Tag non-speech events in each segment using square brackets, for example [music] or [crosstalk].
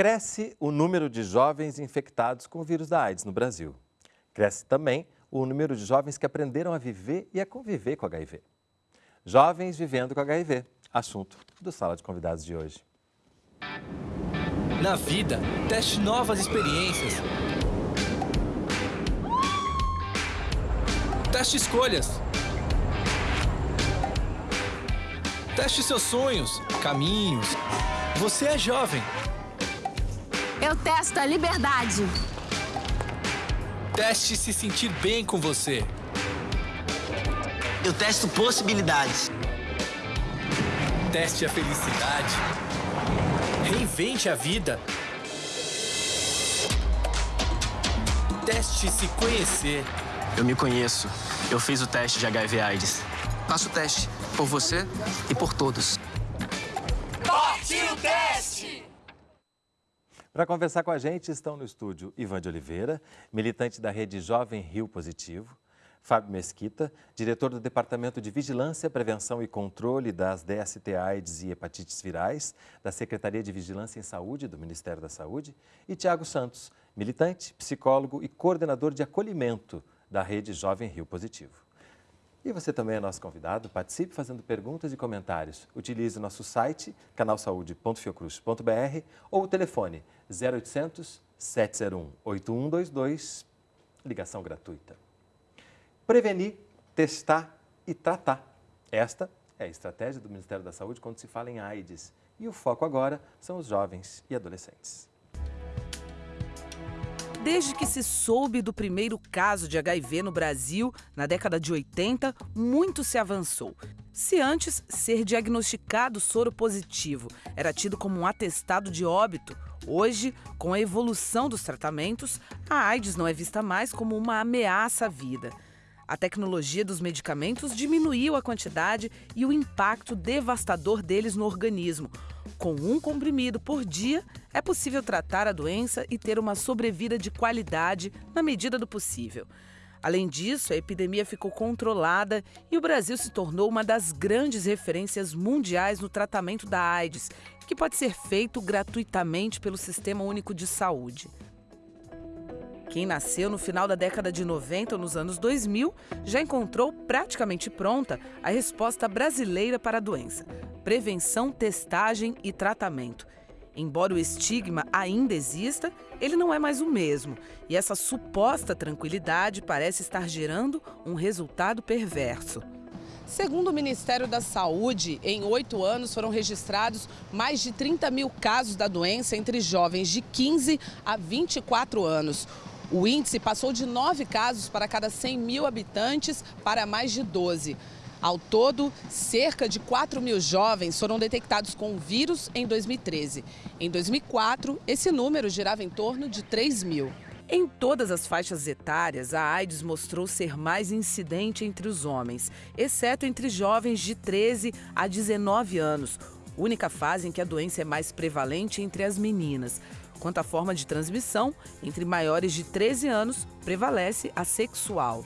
Cresce o número de jovens infectados com o vírus da AIDS no Brasil. Cresce também o número de jovens que aprenderam a viver e a conviver com HIV. Jovens vivendo com HIV, assunto do Sala de Convidados de hoje. Na vida, teste novas experiências. Teste escolhas. Teste seus sonhos, caminhos. Você é jovem. Eu testo a liberdade. Teste se sentir bem com você. Eu testo possibilidades. Teste a felicidade. Reinvente a vida. Teste se conhecer. Eu me conheço. Eu fiz o teste de HIV AIDS. Faço o teste por você e por todos. Para conversar com a gente estão no estúdio Ivan de Oliveira, militante da rede Jovem Rio Positivo, Fábio Mesquita, diretor do Departamento de Vigilância, Prevenção e Controle das DST AIDS e Hepatites Virais, da Secretaria de Vigilância em Saúde do Ministério da Saúde, e Tiago Santos, militante, psicólogo e coordenador de acolhimento da rede Jovem Rio Positivo. E você também é nosso convidado, participe fazendo perguntas e comentários. Utilize nosso site, canalsaude.fiocruz.br ou o telefone 0800 701 8122, ligação gratuita. Prevenir, testar e tratar. Esta é a estratégia do Ministério da Saúde quando se fala em AIDS. E o foco agora são os jovens e adolescentes. Desde que se soube do primeiro caso de HIV no Brasil, na década de 80, muito se avançou. Se antes ser diagnosticado soro positivo era tido como um atestado de óbito, hoje, com a evolução dos tratamentos, a AIDS não é vista mais como uma ameaça à vida. A tecnologia dos medicamentos diminuiu a quantidade e o impacto devastador deles no organismo. Com um comprimido por dia, é possível tratar a doença e ter uma sobrevida de qualidade na medida do possível. Além disso, a epidemia ficou controlada e o Brasil se tornou uma das grandes referências mundiais no tratamento da AIDS, que pode ser feito gratuitamente pelo Sistema Único de Saúde. Quem nasceu no final da década de 90 ou nos anos 2000 já encontrou praticamente pronta a resposta brasileira para a doença: prevenção, testagem e tratamento. Embora o estigma ainda exista, ele não é mais o mesmo. E essa suposta tranquilidade parece estar gerando um resultado perverso. Segundo o Ministério da Saúde, em oito anos foram registrados mais de 30 mil casos da doença entre jovens de 15 a 24 anos. O índice passou de 9 casos para cada 100 mil habitantes para mais de 12. Ao todo, cerca de 4 mil jovens foram detectados com o vírus em 2013. Em 2004, esse número girava em torno de 3 mil. Em todas as faixas etárias, a AIDS mostrou ser mais incidente entre os homens, exceto entre jovens de 13 a 19 anos, única fase em que a doença é mais prevalente entre as meninas. Quanto à forma de transmissão, entre maiores de 13 anos, prevalece a sexual.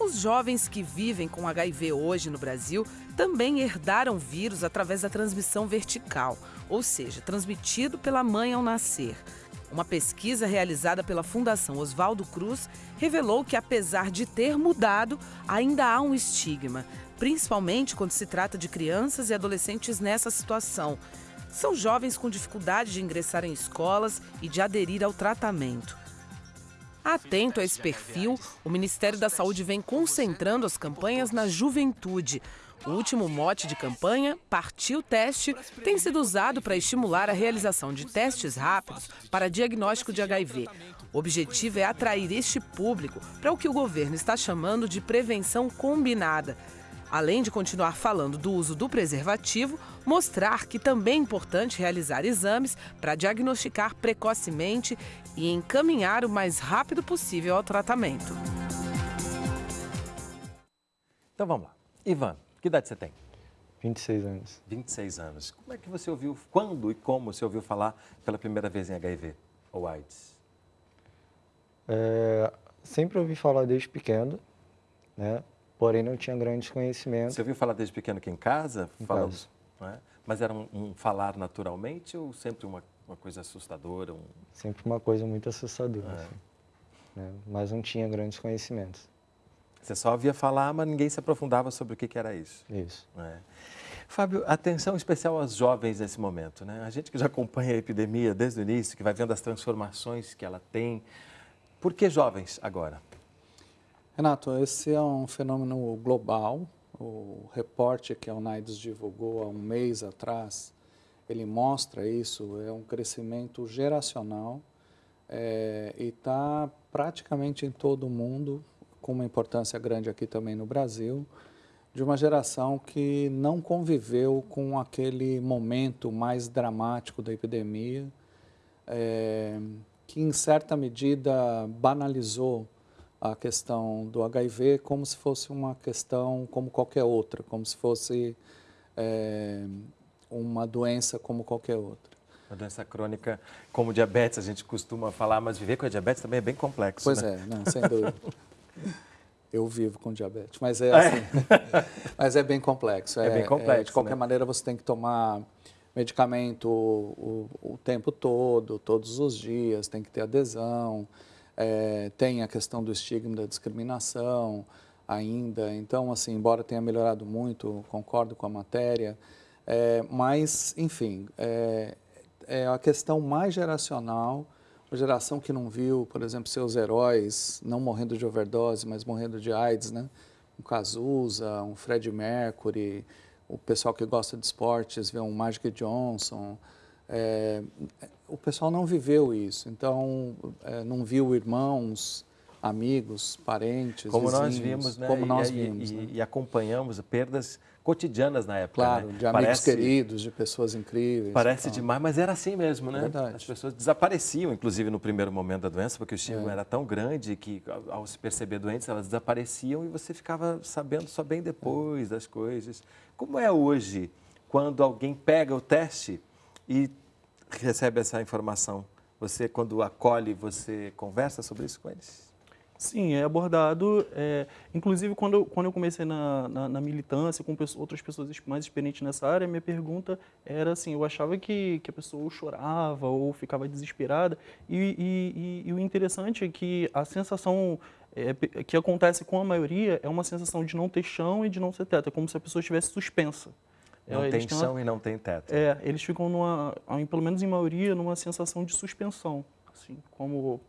Os jovens que vivem com HIV hoje no Brasil também herdaram vírus através da transmissão vertical, ou seja, transmitido pela mãe ao nascer. Uma pesquisa realizada pela Fundação Oswaldo Cruz revelou que, apesar de ter mudado, ainda há um estigma, principalmente quando se trata de crianças e adolescentes nessa situação, são jovens com dificuldade de ingressar em escolas e de aderir ao tratamento. Atento a esse perfil, o Ministério da Saúde vem concentrando as campanhas na juventude. O último mote de campanha, Partiu Teste, tem sido usado para estimular a realização de testes rápidos para diagnóstico de HIV. O objetivo é atrair este público para o que o governo está chamando de prevenção combinada Além de continuar falando do uso do preservativo, mostrar que também é importante realizar exames para diagnosticar precocemente e encaminhar o mais rápido possível ao tratamento. Então vamos lá. Ivan, que idade você tem? 26 anos. 26 anos. Como é que você ouviu, quando e como você ouviu falar pela primeira vez em HIV ou AIDS? É, sempre ouvi falar desde pequeno, né? Porém não tinha grandes conhecimentos. Você ouviu falar desde pequeno aqui em casa? Em Falando, casa. É? Mas era um, um, falar naturalmente ou sempre uma, uma coisa assustadora? Um... Sempre uma coisa muito assustadora, é. assim, né? mas não tinha grandes conhecimentos. Você só ouvia falar, mas ninguém se aprofundava sobre o que, que era isso. Isso. É. Fábio, atenção especial aos jovens nesse momento. Né? A gente que já acompanha a epidemia desde o início, que vai vendo as transformações que ela tem. Por que jovens agora? Renato, esse é um fenômeno global. O reporte que a UNAIDS divulgou há um mês atrás, ele mostra isso, é um crescimento geracional é, e está praticamente em todo o mundo, com uma importância grande aqui também no Brasil, de uma geração que não conviveu com aquele momento mais dramático da epidemia, é, que em certa medida banalizou a questão do HIV como se fosse uma questão como qualquer outra, como se fosse é, uma doença como qualquer outra. Uma doença crônica como diabetes, a gente costuma falar, mas viver com a diabetes também é bem complexo. Pois né? é, não, sem [laughs] dúvida. Eu vivo com diabetes, mas é, assim, é. [laughs] mas é bem complexo. É, é bem complexo. É, de qualquer né? maneira, você tem que tomar medicamento o, o, o, tempo todo, todos os dias, tem que ter adesão, é, tem a questão do estigma da discriminação ainda. Então, assim, embora tenha melhorado muito, concordo com a matéria, é, mas, enfim, é, é a questão mais geracional uma geração que não viu, por exemplo, seus heróis não morrendo de overdose, mas morrendo de AIDS, né? Um Cazuza, um Fred Mercury, o pessoal que gosta de esportes vê um Magic Johnson. É, o pessoal não viveu isso, então é, não viu irmãos, amigos, parentes, como vizinhos, nós vimos, né? Como e, nós vimos, e, né? e acompanhamos perdas cotidianas na época. Claro, né? de amigos parece, queridos, de pessoas incríveis. Parece então. demais, mas era assim mesmo, né? Verdade. As pessoas desapareciam, inclusive no primeiro momento da doença, porque o estigma É. era tão grande que, ao, se perceber doentes, elas desapareciam e você ficava sabendo só bem depois das coisas. Como é hoje, quando alguém pega o teste e recebe essa informação? Você, quando acolhe, você conversa sobre isso com eles? Sim, é abordado. É, inclusive, quando eu, quando eu comecei na, na, na militância com pessoas, outras pessoas mais experientes nessa área, minha pergunta era assim: eu achava que, que a pessoa chorava ou ficava desesperada, e, e, e, e o interessante é que a sensação é, que acontece com a maioria é uma sensação de não ter chão e de não ter teto, é como se a pessoa estivesse suspensa. Não Eles tem chão uma- e não tem teto. É, eles ficam, numa, pelo menos em maioria, numa sensação de suspensão, assim, como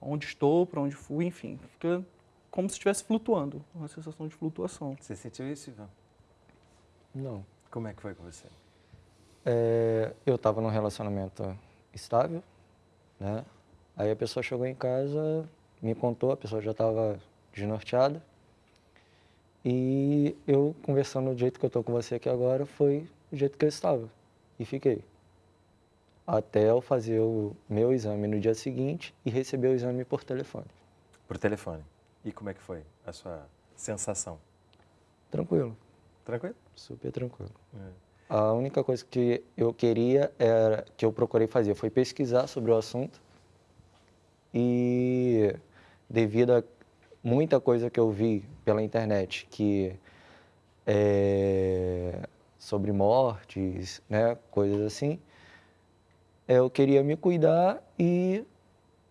onde estou, para onde fui, enfim, fica como se estivesse flutuando, uma sensação de flutuação. Você sentiu isso, Ivan? Não. Como é que foi com você? É, eu estava num relacionamento estável, né? Aí a pessoa chegou em casa, me contou, a pessoa já estava desnorteada. E eu, conversando do jeito que eu estou com você aqui agora, foi o jeito que eu estava. E fiquei. Até eu fazer o meu exame no dia seguinte e receber o exame por telefone. Por telefone. E como é que foi a sua sensação? Tranquilo, Tranquilo? super tranquilo. É. A única coisa que eu queria era que eu procurei fazer foi pesquisar sobre o assunto e devido a muita coisa que eu vi pela internet que é, sobre mortes, né, coisas assim, eu queria me cuidar e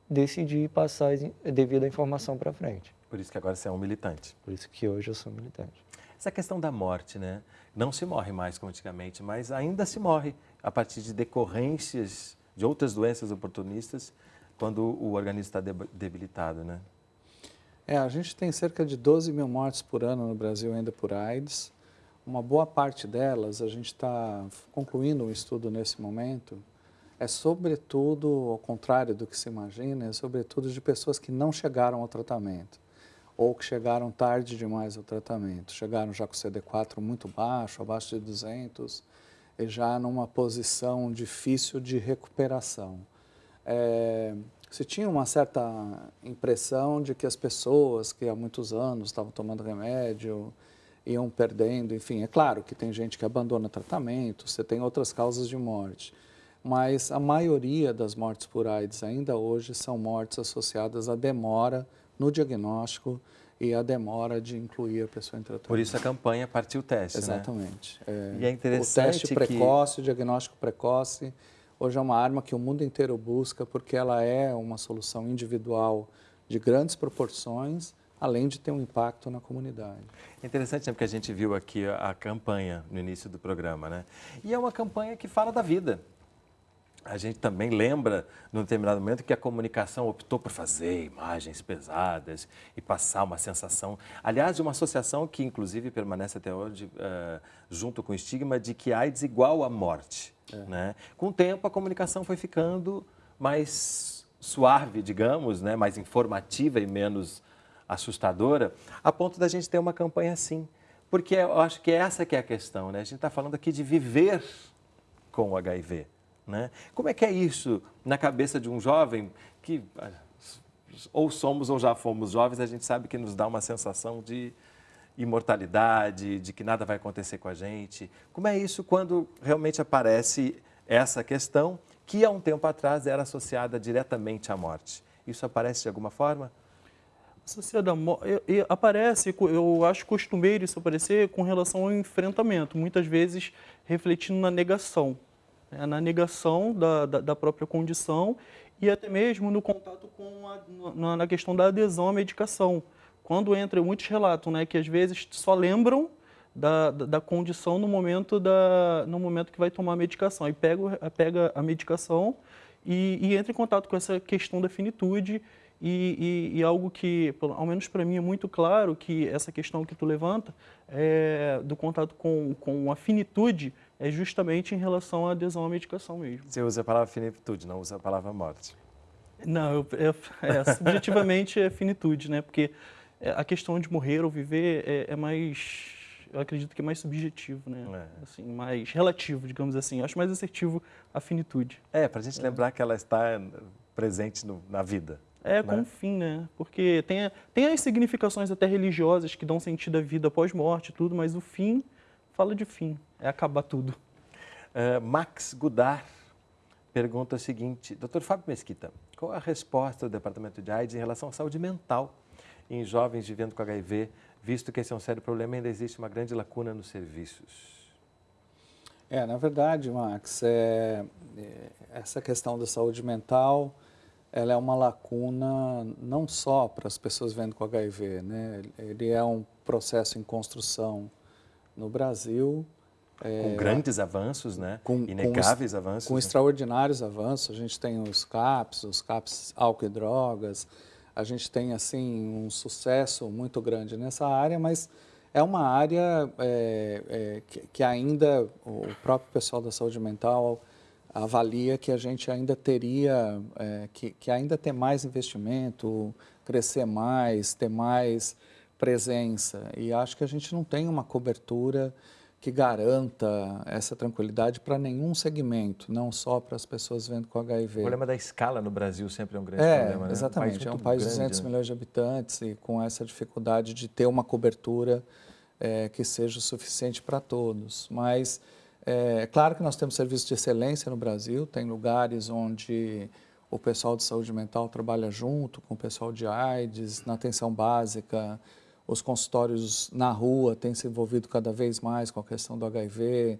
decidi passar devido à informação para frente. Por isso que agora você é um militante. Por isso que hoje eu sou militante. Essa questão da morte, né? Não se morre mais como antigamente, mas ainda se morre a partir de decorrências de outras doenças oportunistas quando o organismo está deb- debilitado, né? É, a gente tem cerca de 12 mil mortes por ano no Brasil ainda por AIDS. Uma boa parte delas, a gente está concluindo um estudo nesse momento, é sobretudo, ao contrário do que se imagina, é sobretudo de pessoas que não chegaram ao tratamento ou que chegaram tarde demais ao tratamento. Chegaram já com CD4 muito baixo, abaixo de 200, e já numa posição difícil de recuperação. É, se tinha uma certa impressão de que as pessoas que há muitos anos estavam tomando remédio iam perdendo, enfim, é claro que tem gente que abandona tratamento, você tem outras causas de morte, mas a maioria das mortes por AIDS ainda hoje são mortes associadas à demora no diagnóstico e à demora de incluir a pessoa em tratamento. Por isso a campanha Partiu Teste, né? Exatamente. É, E é interessante o teste que- precoce, o diagnóstico precoce, Hoje é uma arma que o mundo inteiro busca porque ela é uma solução individual de grandes proporções, além de ter um impacto na comunidade. É interessante né, porque a gente viu aqui a, campanha no início do programa, né? E é uma campanha que fala da vida. A gente também lembra, num determinado momento, que a comunicação optou por fazer imagens pesadas e passar uma sensação. Aliás, de uma associação que, inclusive, permanece até hoje uh, junto com o estigma de que AIDS igual à morte. É. Né? Com o tempo, a comunicação foi ficando mais suave, digamos, né? mais informativa e menos assustadora, a ponto da gente ter uma campanha assim. Porque eu acho que essa que é a questão. Né? A gente está falando aqui de viver com o HIV. Né? Como é que é isso na cabeça de um jovem que ou somos ou já fomos jovens, a gente sabe que nos dá uma sensação de imortalidade, de que nada vai acontecer com a gente. Como é isso quando realmente aparece essa questão que há um tempo atrás era associada diretamente à morte? Isso aparece de alguma forma? Associada à morte, aparece, eu acho costumeiro isso aparecer com relação ao enfrentamento, muitas vezes refletindo na negação né, na negação da, da, da, própria condição e até mesmo no contato com a, na, na, questão da adesão à medicação. Quando entra, muitos relatos né, que às vezes só lembram da, da, da, condição no momento, da, no momento que vai tomar a medicação. E pega, pega a medicação e, e entra em contato com essa questão da finitude e, e, e, algo que, ao menos para mim, é muito claro que essa questão que tu levanta é, do contato com, com a finitude é justamente em relação à adesão à medicação mesmo. Você usa a palavra finitude, não usa a palavra morte. Não, eu, eu, é, subjetivamente é finitude, né? Porque a questão de morrer ou viver é, é mais, eu acredito que é mais subjetivo, né? É. Assim, mais relativo, digamos assim. Eu acho mais assertivo a finitude. É, para a gente lembrar que ela está presente no, na vida. É, né? com fim, né? Porque tem, tem as significações até religiosas que dão sentido à vida pós-morte e tudo, mas o fim fala de fim, é acabar tudo. Uh, Max Gudar pergunta o seguinte, doutor Fábio Mesquita, qual a resposta do Departamento de AIDS em relação à saúde mental em jovens vivendo com HIV, visto que esse é um sério problema e ainda existe uma grande lacuna nos serviços? É, na verdade, Max, é, é, essa questão da saúde mental, ela é uma lacuna não só para as pessoas vivendo com HIV, né? Ele é um processo em construção no Brasil. É, com grandes avanços, né? Com, Inegáveis com, avanços. Com né? extraordinários avanços. A gente tem os CAPs, os CAPs álcool e drogas. A gente tem, assim, um sucesso muito grande nessa área, mas é uma área é, é, que, que, ainda o próprio pessoal da saúde mental avalia que a gente ainda teria, é, que, que ainda tem mais investimento, crescer mais, ter mais presença. E acho que a gente não tem uma cobertura que garanta essa tranquilidade para nenhum segmento, não só para as pessoas vendo com HIV. O problema da escala no Brasil sempre é um grande é, problema, né? Exatamente, um é um país de 200 né? milhões de habitantes e com essa dificuldade de ter uma cobertura é, que seja o suficiente para todos. Mas é, é claro que nós temos serviços de excelência no Brasil, tem lugares onde o pessoal de saúde mental trabalha junto com o pessoal de AIDS, na atenção básica, os consultórios na rua têm se envolvido cada vez mais com a questão do HIV.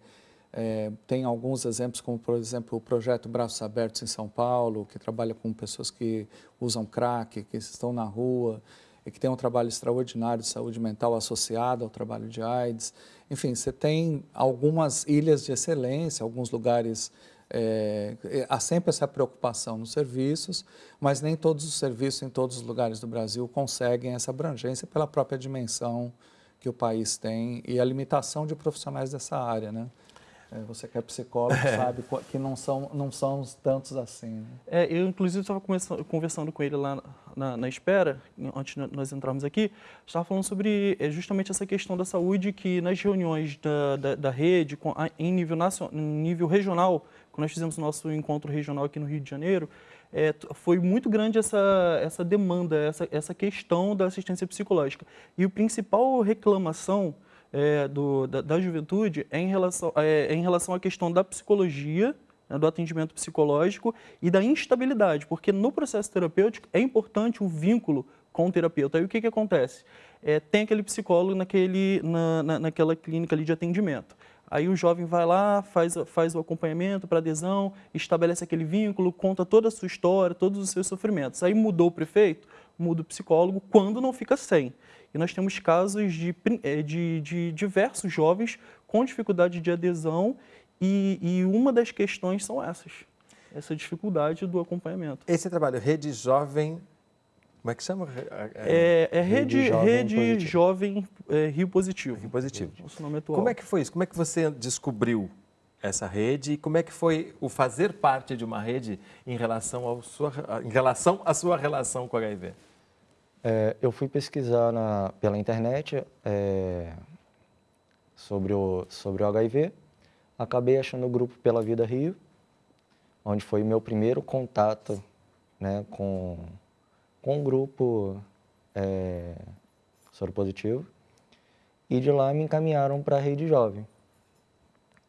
É, tem alguns exemplos, como por exemplo o projeto Braços Abertos em São Paulo, que trabalha com pessoas que usam crack, que estão na rua e que tem um trabalho extraordinário de saúde mental associado ao trabalho de AIDS. Enfim, você tem algumas ilhas de excelência, alguns lugares é, é, há sempre essa preocupação nos serviços, mas nem todos os serviços em todos os lugares do Brasil conseguem essa abrangência pela própria dimensão que o país tem e a limitação de profissionais dessa área, né? É, você que é psicólogo é. sabe que não são, não são tantos assim. Né? É, eu, inclusive, estava conversando com ele lá na, na, espera, antes de nós entrarmos aqui, estava falando sobre justamente essa questão da saúde que nas reuniões da, da, da rede, com, em, nível nacional, em nível regional, quando nós fizemos o nosso encontro regional aqui no Rio de Janeiro, é, foi muito grande essa, essa demanda, essa, essa questão da assistência psicológica. E o principal reclamação é, do, da, da, juventude é em, relação, é, é em relação à questão da psicologia, né, do atendimento psicológico e da instabilidade, porque no processo terapêutico é importante o vínculo com o terapeuta. Aí o que, que acontece? É, tem aquele psicólogo naquele, na, na, naquela clínica ali de atendimento Aí o jovem vai lá, faz, faz o acompanhamento para adesão, estabelece aquele vínculo, conta toda a sua história, todos os seus sofrimentos. Aí mudou o prefeito, muda o psicólogo, quando não fica sem. E nós temos casos de, eh, de, de diversos jovens com dificuldade de adesão e, e uma das questões são essas, essa dificuldade do acompanhamento. Esse trabalho, Rede Jovem como é que chama? É, é Rede, Rede Jovem, Rede Jovem é, Rio Positivo. Rio Positivo. Nosso nome atual. Como é que foi isso? Como é que você descobriu essa rede e como é que foi o fazer parte de uma rede em relação, ao sua, em relação à sua relação com o HIV? É, eu fui pesquisar na, pela internet é, sobre, o, sobre o HIV, acabei achando o grupo Pela Vida Rio, onde foi o meu primeiro contato né, com com um grupo é, soropositivo e de lá me encaminharam para a Rede Jovem.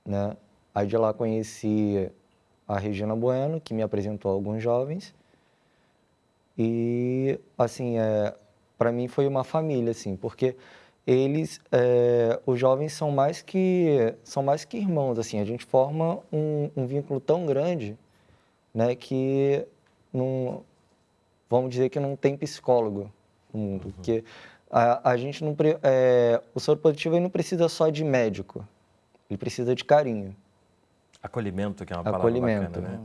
Né? Aí de lá conheci a Regina Bueno, que me apresentou alguns jovens. E, assim, é, para mim foi uma família, assim, porque eles, é, os jovens são mais que são mais que irmãos, assim, a gente forma um, um vínculo tão grande, né, que não, vamos dizer que não tem psicólogo no mundo, uhum. porque a, a, gente não é, o soro positivo não precisa só de médico, ele precisa de carinho. Acolhimento, que é uma palavra acolhimento, bacana,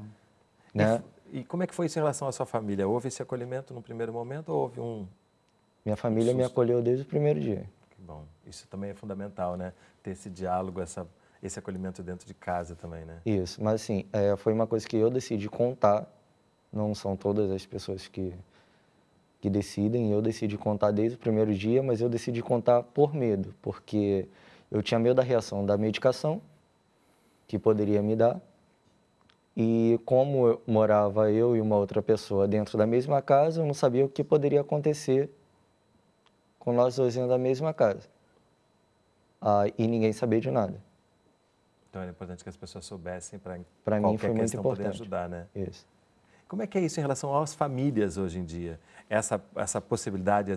né? né? E, e, como é que foi isso em relação à sua família? Houve esse acolhimento no primeiro momento ou houve um Minha família um me acolheu desde o primeiro dia. Que bom. Isso também é fundamental, né? Ter esse diálogo, essa esse acolhimento dentro de casa também, né? Isso, mas assim, é, foi uma coisa que eu decidi contar não são todas as pessoas que, que decidem. Eu decidi contar desde o primeiro dia, mas eu decidi contar por medo, porque eu tinha medo da reação da medicação que poderia me dar. E como morava eu e uma outra pessoa dentro da mesma casa, eu não sabia o que poderia acontecer com nós dois dentro da mesma casa. Ah, e ninguém sabia de nada. Então era importante que as pessoas soubessem para para mim foi muito importante poder ajudar, né? Isso. Como é que é isso em relação às famílias hoje em dia? Essa, essa possibilidade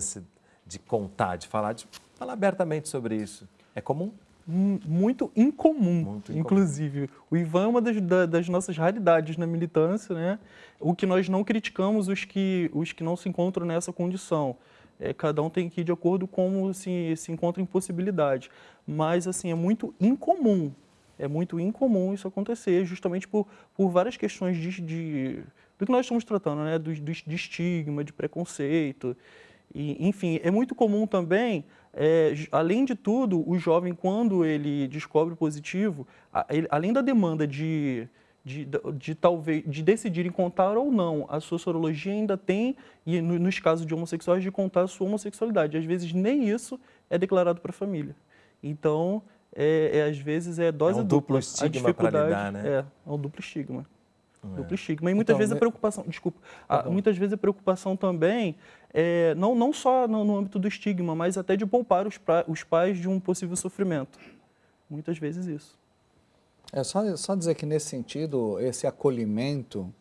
de contar, de falar, de falar abertamente sobre isso. É comum? Muito incomum, Muito inclusive. Incomum. O Ivan é uma das, das, nossas raridades na militância, né? O que nós não criticamos os que, os que não se encontram nessa condição. É, cada um tem que ir de acordo com como se, se encontra em possibilidade. Mas, assim, é muito incomum. É muito incomum isso acontecer, justamente por, por várias questões de, de do que nós estamos tratando, né? do, do de estigma, de preconceito. E, enfim, é muito comum também, é, além de tudo, o jovem, quando ele descobre positivo, a, ele, além da demanda de, de, de, de, talvez de decidirem contar ou não a sua sorologia, ainda tem, e no, nos casos de homossexuais, de contar a sua homossexualidade. Às vezes nem isso é declarado para a família. Então, é, é, às vezes é dose é um dupla. duplo estigma para lidar, né? É, é um duplo estigma. É. Duplo estigma. E muitas então, vezes a preocupação, desculpa, tá muitas vezes a preocupação também, é, não, não só no, no, âmbito do estigma, mas até de poupar os, pra, os pais de um possível sofrimento. Muitas vezes isso. É só, só dizer que nesse sentido, esse acolhimento,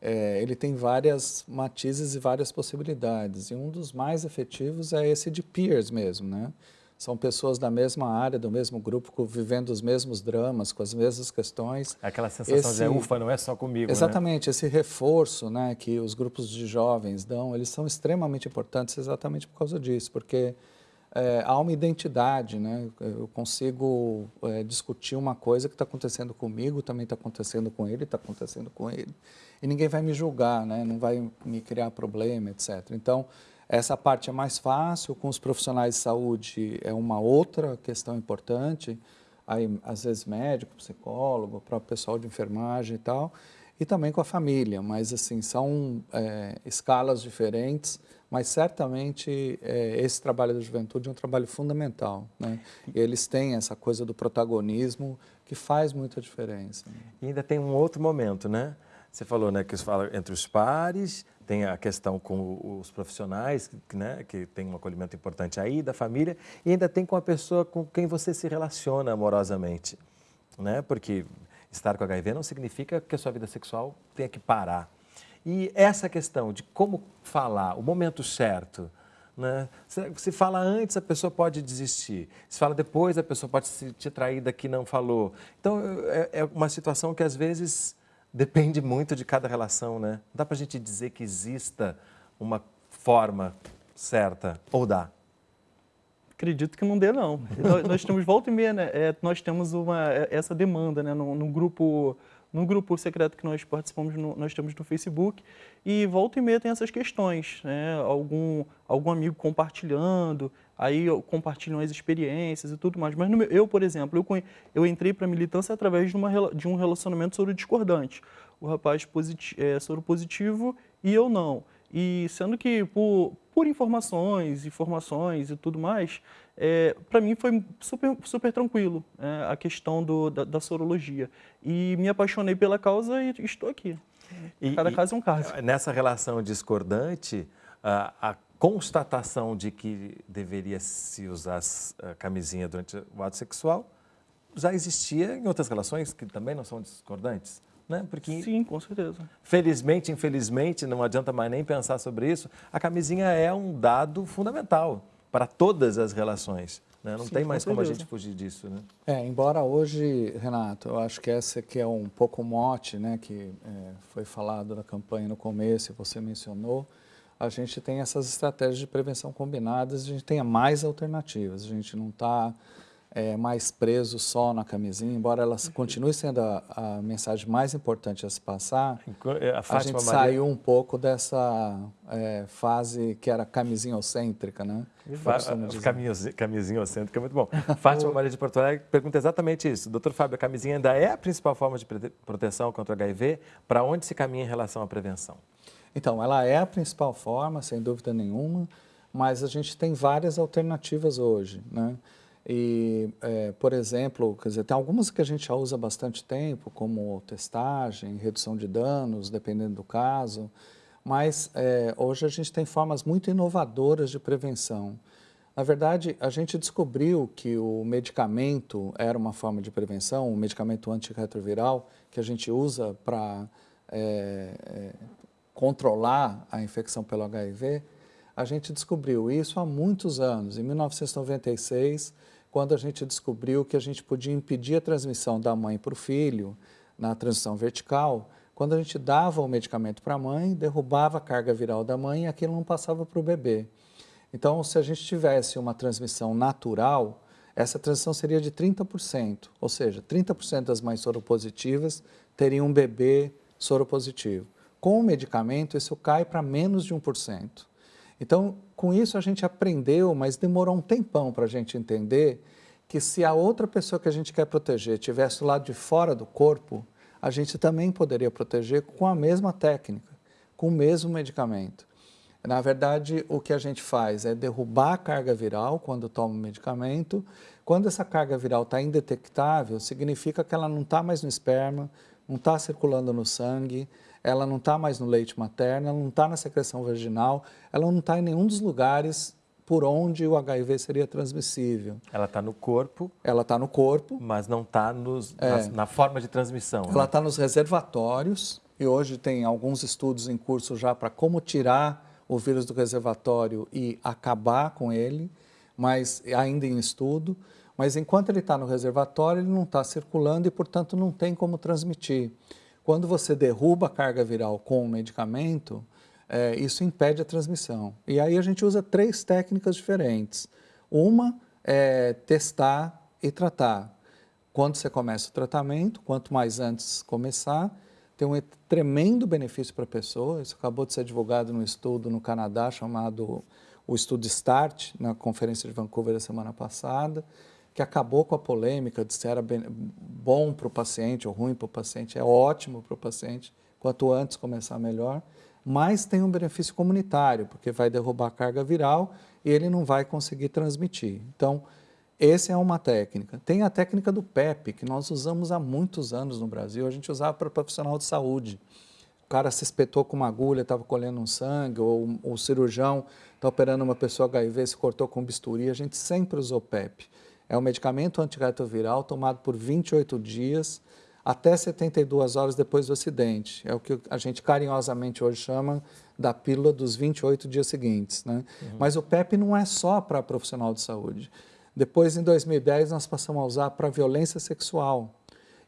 é, ele tem várias matizes e várias possibilidades. E um dos mais efetivos é esse de peers mesmo, né? São pessoas da mesma área, do mesmo grupo, vivendo os mesmos dramas, com as mesmas questões. Aquela sensação esse, de ufa, não é só comigo. Né? Exatamente, né? esse reforço né, que os grupos de jovens dão, eles são extremamente importantes exatamente por causa disso, porque é, há uma identidade, né? Eu consigo é, discutir uma coisa que está acontecendo comigo, também está acontecendo com ele, está acontecendo com ele, e ninguém vai me julgar, né? Não vai me criar problema, etc. Então, essa parte é mais fácil, com os profissionais de saúde é uma outra questão importante, aí às vezes médico, psicólogo, próprio pessoal de enfermagem e tal, e também com a família, mas assim, são é, escalas diferentes, mas certamente é, esse trabalho da juventude é um trabalho fundamental, né? E eles têm essa coisa do protagonismo que faz muita diferença. Né? E ainda tem um outro momento, né? Você falou, né, que fala entre os pares, tem a questão com os profissionais, né, que tem um acolhimento importante aí, da família, e ainda tem com a pessoa com quem você se relaciona amorosamente, né? Porque estar com HIV não significa que a sua vida sexual tenha que parar. E essa questão de como falar, o momento certo, Né? Se, fala antes, a pessoa pode desistir. Se fala depois, a pessoa pode se sentir traída que não falou. Então, é, é uma situação que às vezes depende muito de cada relação, né? Não dá para a gente dizer que exista uma forma certa, ou dá? Acredito que não dê, não. nós, nós, temos volta e meia, né? É, nós temos uma, é, essa demanda, né? No, no grupo no grupo secreto que nós participamos, no, nós temos no Facebook, e volta e meia tem essas questões, né? algum, algum amigo compartilhando, aí compartilham as experiências e tudo mais. Mas meu, eu, por exemplo, eu, eu entrei para a militância através de, uma, de um relacionamento soro discordante. O rapaz positivo, é, soro positivo e eu não. E sendo que por, por informações, informações e tudo mais, é, para mim foi super, super tranquilo é, a questão do, da, da, sorologia. E me apaixonei pela causa e estou aqui. E, Cada caso é um caso. Nessa relação discordante, a, a constatação de que deveria se usar a camisinha durante o ato sexual já existia em outras relações que também não são discordantes? Né? Porque, Sim, com certeza. Felizmente, infelizmente, não adianta mais nem pensar sobre isso, a camisinha é um dado fundamental para todas as relações. Né? Não Sim, tem mais com como a gente fugir disso. Né? É, embora hoje, Renato, eu acho que essa que é um pouco o mote né, que é, foi falado na campanha no começo e você mencionou, a gente tem essas estratégias de prevenção combinadas, a gente tem mais alternativas, a gente não está é, mais preso só na camisinha, embora ela continue sendo a, a mensagem mais importante a se passar, é, a, a gente Maria... saiu um pouco dessa é, fase que era camisinhocêntrica, né? Camisinhocêntrica é muito bom. Fátima [laughs] Maria de Porto Alegre pergunta exatamente isso. Doutor Fábio, a camisinha ainda é a principal forma de proteção contra o HIV? Para onde se caminha em relação à prevenção? Então, ela é a principal forma, sem dúvida nenhuma, mas a gente tem várias alternativas hoje, né? E, é, por exemplo, quer dizer, tem algumas que a gente já usa há bastante tempo, como testagem, redução de danos, dependendo do caso, mas é, hoje a gente tem formas muito inovadoras de prevenção. Na verdade, a gente descobriu que o medicamento era uma forma de prevenção, o medicamento antirretroviral que a gente usa para é, é, controlar a infecção pelo HIV, a gente descobriu isso há muitos anos. Em 1996, quando a gente descobriu que a gente podia impedir a transmissão da mãe para o filho, na transição vertical, quando a gente dava o medicamento para a mãe, derrubava a carga viral da mãe e aquilo não passava para o bebê. Então, se a gente tivesse uma transmissão natural, essa transição seria de 30%, ou seja, 30% das mães soropositivas teriam um bebê soropositivo. Com o medicamento, isso cai para menos de 1%. Então, com isso a gente aprendeu, mas demorou um tempão para a gente entender que se a outra pessoa que a gente quer proteger estivesse do lado de fora do corpo, a gente também poderia proteger com a mesma técnica, com o mesmo medicamento. Na verdade, o que a gente faz é derrubar a carga viral quando toma o medicamento. Quando essa carga viral está indetectável, significa que ela não está mais no esperma, não está circulando no sangue, ela não está mais no leite materno, ela não está na secreção vaginal, ela não está em nenhum dos lugares por onde o HIV seria transmissível. Ela está no corpo. Ela está no corpo. Mas não está é, na, forma de transmissão. Ela está né? nos reservatórios e hoje tem alguns estudos em curso já para como tirar o vírus do reservatório e acabar com ele, mas ainda em estudo. Mas enquanto ele está no reservatório, ele não está circulando e, portanto, não tem como transmitir. Quando você derruba a carga viral com o medicamento, é, isso impede a transmissão. E aí a gente usa três técnicas diferentes. Uma é testar e tratar. Quando você começa o tratamento, quanto mais antes começar, tem um tremendo benefício para a pessoa. Isso acabou de ser divulgado num estudo no Canadá chamado o estudo START, na conferência de Vancouver da semana passada que acabou com a polêmica de se era bom para o paciente ou ruim para o paciente, é ótimo para o paciente, quanto antes começar melhor, mas tem um benefício comunitário, porque vai derrubar a carga viral e ele não vai conseguir transmitir. Então, essa é uma técnica. Tem a técnica do PEP, que nós usamos há muitos anos no Brasil, a gente usava para profissional de saúde. O cara se espetou com uma agulha, estava colhendo um sangue, ou o cirurgião está operando uma pessoa HIV, se cortou com bisturi, a gente sempre usou PEP. É um medicamento antirretroviral tomado por 28 dias. até 72 horas depois do acidente. É o que a gente carinhosamente hoje chama da pílula dos 28 dias seguintes. Né? Uhum. Mas o PEP não é só para profissional de saúde. Depois, em 2010, nós passamos a usar para violência sexual.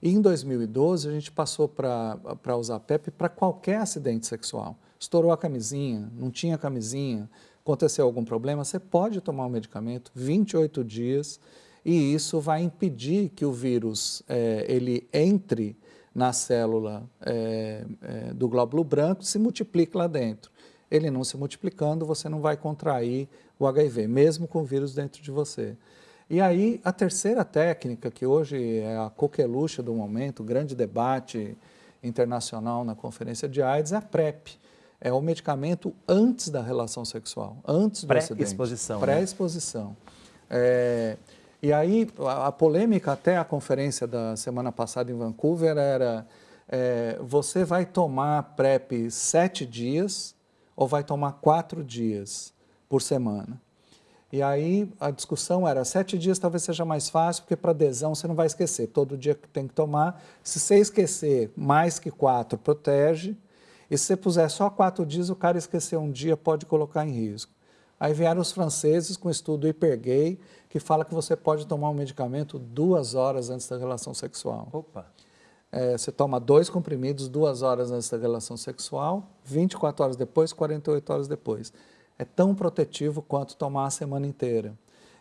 E em 2012, a gente passou para usar PEP para qualquer acidente sexual. Estourou a camisinha, não tinha camisinha, aconteceu algum problema, você pode tomar o um medicamento 28 dias e isso vai impedir que o vírus é, ele entre na célula é, é, do glóbulo branco e se multiplique lá dentro. Ele não se multiplicando, você não vai contrair o HIV, mesmo com o vírus dentro de você. E aí, a terceira técnica, que hoje é a coqueluche do momento, grande debate internacional na conferência de AIDS, é a PrEP. É o medicamento antes da relação sexual, antes do acidente. Pré-exposição. Né? Pré-exposição. Né? É, e aí, a, a, polêmica até a conferência da semana passada em Vancouver era é, você vai tomar PrEP sete dias ou vai tomar quatro dias por semana? E aí a discussão era, sete dias talvez seja mais fácil, porque para adesão você não vai esquecer, todo dia que tem que tomar. Se você esquecer mais que quatro, protege. E se você puser só quatro dias, o cara esquecer um dia pode colocar em risco. Aí vieram os franceses com estudo hipergay, que fala que você pode tomar um medicamento duas horas antes da relação sexual. Opa! É, você toma dois comprimidos duas horas antes da relação sexual, 24 horas depois, 48 horas depois. É tão protetivo quanto tomar a semana inteira.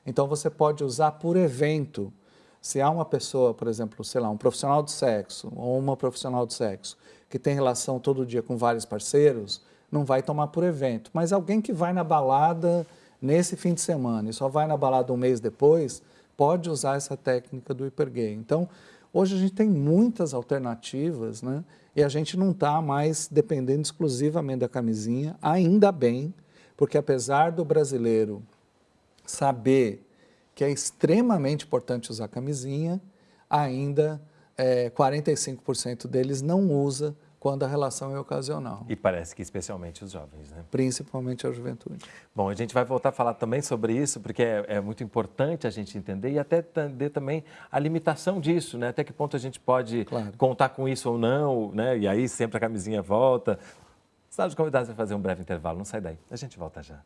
Então você pode usar por evento. Se há uma pessoa, por exemplo, sei lá, um profissional de sexo ou uma profissional de sexo que tem relação todo dia com vários parceiros, não vai tomar por evento. Mas alguém que vai na balada nesse fim de semana e só vai na balada um mês depois, pode usar essa técnica do hipergay. Então, hoje a gente tem muitas alternativas, né? E a gente não está mais dependendo exclusivamente da camisinha, ainda bem, porque apesar do brasileiro saber que é extremamente importante usar camisinha, ainda é, 45% deles não usa quando a relação é ocasional. E parece que especialmente os jovens, né? Principalmente a juventude. Bom, a gente vai voltar a falar também sobre isso, porque é, é, muito importante a gente entender e até entender também a limitação disso, né? Até que ponto a gente pode claro. contar com isso ou não, né? E aí sempre a camisinha volta. Sala de convidados vai fazer um breve intervalo, não sai daí. A gente volta já.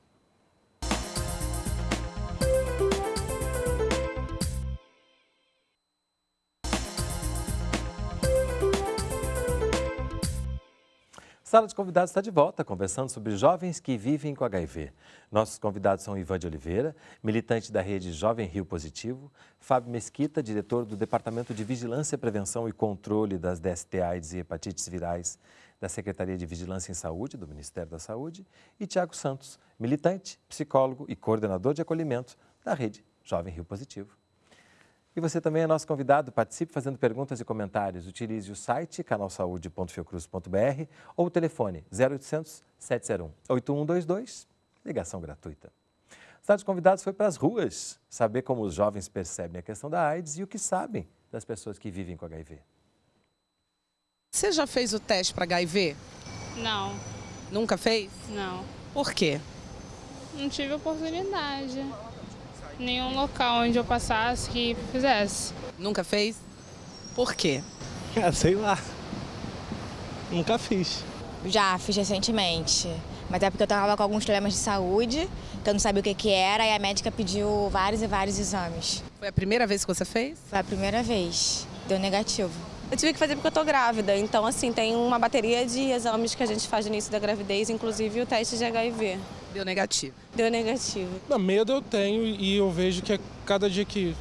Sala de Convidados está de volta, conversando sobre jovens que vivem com HIV. Nossos convidados são Ivan de Oliveira, militante da rede Jovem Rio Positivo, Fábio Mesquita, diretor do Departamento de Vigilância, Prevenção e Controle das DST AIDS e Hepatites Virais da Secretaria de Vigilância em Saúde, do Ministério da Saúde, e Tiago Santos, militante, psicólogo e coordenador de acolhimento da rede Jovem Rio Positivo. E você também é nosso convidado. Participe fazendo perguntas e comentários. Utilize o site canalsaude.fiocruz.br ou o telefone 0800 701 8122, ligação gratuita. O Estado de Convidados foi para as ruas saber como os jovens percebem a questão da AIDS e o que sabem das pessoas que vivem com HIV. Você já fez o teste para HIV? Não. Nunca fez? Não. Por quê? Não tive oportunidade nenhum local onde eu passasse que fizesse. Nunca fez? Por quê? [laughs] Ah, sei lá. Nunca fiz. Já, fiz recentemente. Mas é porque eu estava com alguns problemas de saúde, que eu não sabia o que, que era, e a médica pediu vários e vários exames. Foi a primeira vez que você fez? Foi a primeira vez. Deu negativo. Eu tive que fazer porque eu tô grávida, então assim, tem uma bateria de exames que a gente faz no início da gravidez, inclusive o teste de HIV. Deu negativo? Deu negativo. Não, medo eu tenho e eu vejo que é cada dia que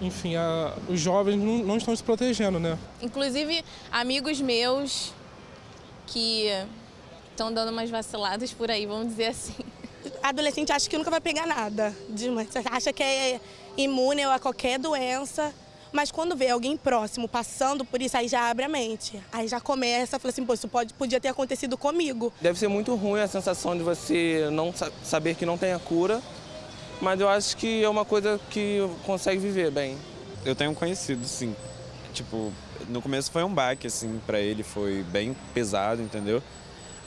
enfim, a, os jovens não, não, estão se protegendo, né? Inclusive, amigos meus que estão dando umas vaciladas por aí, vamos dizer assim. [laughs] Adolescente acha que nunca vai pegar nada, acha que é imune a qualquer doença mas quando vê alguém próximo passando por isso, aí já abre a mente. Aí já começa a falar assim, pô, isso pode, podia ter acontecido comigo. Deve ser muito ruim a sensação de você não saber que não tem a cura, mas eu acho que é uma coisa que consegue viver bem. Eu tenho conhecido, sim. Tipo, no começo foi um baque, assim, para ele, foi bem pesado, entendeu?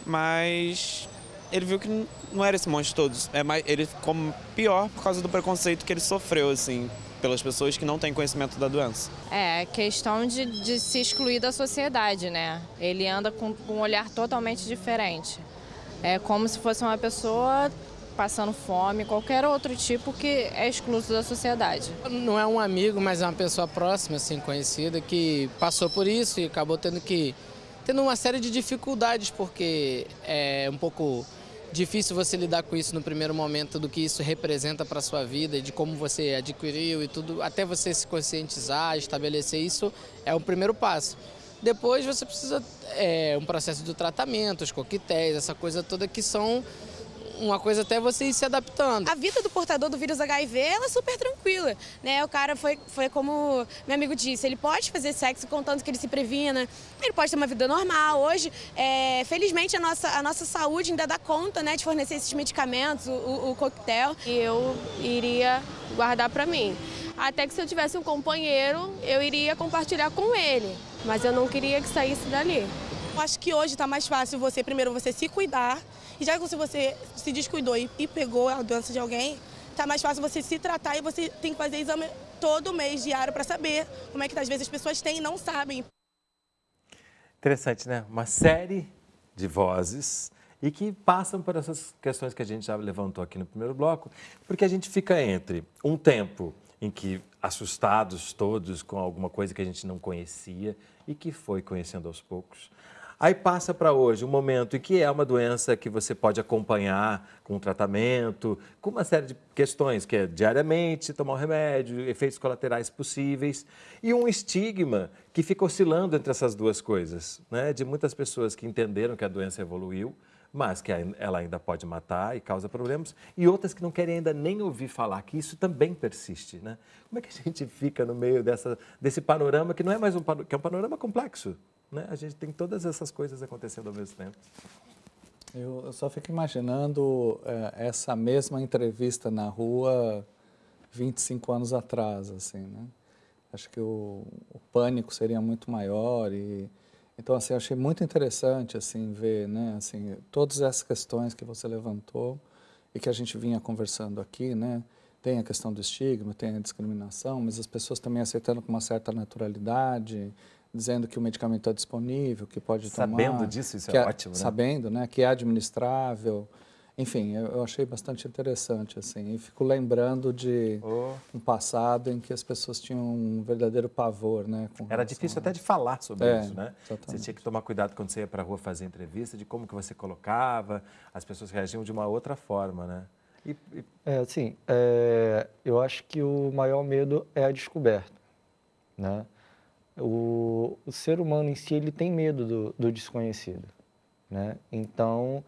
Mas ele viu que não era esse monte de todos. É mais, ele ficou pior por causa do preconceito que ele sofreu, assim pelas pessoas que não têm conhecimento da doença. É questão de, de se excluir da sociedade, né? Ele anda com, com um olhar totalmente diferente. É como se fosse uma pessoa passando fome, qualquer outro tipo que é excluso da sociedade. Não é um amigo, mas é uma pessoa próxima, assim, conhecida, que passou por isso e acabou tendo que tendo uma série de dificuldades, porque é um pouco difícil você lidar com isso no primeiro momento, do que isso representa para a sua vida, de como você adquiriu e tudo, até você se conscientizar, estabelecer isso, é o primeiro passo. Depois você precisa, é, um processo de tratamento, os coquetéis, essa coisa toda que são uma coisa até você ir se adaptando. A vida do portador do vírus HIV ela é super tranquila, né? O cara foi, foi como meu amigo disse, ele pode fazer sexo contanto que ele se previna, ele pode ter uma vida normal. Hoje, é, felizmente, a nossa, a nossa saúde ainda dá conta né, de fornecer esses medicamentos, o, o, o coquetel. E eu iria guardar para mim. Até que se eu tivesse um companheiro, eu iria compartilhar com ele. Mas eu não queria que saísse dali. Eu acho que hoje está mais fácil você, primeiro, você se cuidar. E já que você se descuidou e, e pegou a doença de alguém, está mais fácil você se tratar e você tem que fazer exame todo mês, diário, para saber como é que às vezes as pessoas têm e não sabem. Interessante, né? Uma série de vozes e que passam por essas questões que a gente já levantou aqui no primeiro bloco, porque a gente fica entre um tempo em que assustados todos com alguma coisa que a gente não conhecia e que foi conhecendo aos poucos, Aí passa para hoje um momento em que é uma doença que você pode acompanhar com tratamento, com uma série de questões, que é diariamente tomar o remédio, efeitos colaterais possíveis, e um estigma que fica oscilando entre essas duas coisas, né? de muitas pessoas que entenderam que a doença evoluiu, mas que ela ainda pode matar e causa problemas, e outras que não querem ainda nem ouvir falar, que isso também persiste. Né? Como é que a gente fica no meio dessa, desse panorama, que não é mais um, que é um panorama complexo? Né? A gente tem todas essas coisas acontecendo ao mesmo tempo. Eu, eu só fico imaginando é, essa mesma entrevista na rua 25 anos atrás, assim, né? Acho que o, o pânico seria muito maior e então assim achei muito interessante assim ver, né? Assim todas essas questões que você levantou e que a gente vinha conversando aqui, né? Tem a questão do estigma, tem a discriminação, mas as pessoas também aceitando com uma certa naturalidade, dizendo que o medicamento é disponível, que pode sabendo tomar. Sabendo disso, isso é, é, ótimo, né? Sabendo, né? Que é administrável. Enfim, eu, eu, achei bastante interessante, assim. E fico lembrando de oh. um passado em que as pessoas tinham um verdadeiro pavor, né? Era difícil a... até de falar sobre é, isso, né? Exatamente. Você tinha que tomar cuidado quando você ia para a rua fazer entrevista, de como que você colocava, as pessoas reagiam de uma outra forma, né? E, e... É, assim, é, eu acho que o maior medo é a descoberta, né? O, o ser humano em si ele tem medo do, do desconhecido, né? Então,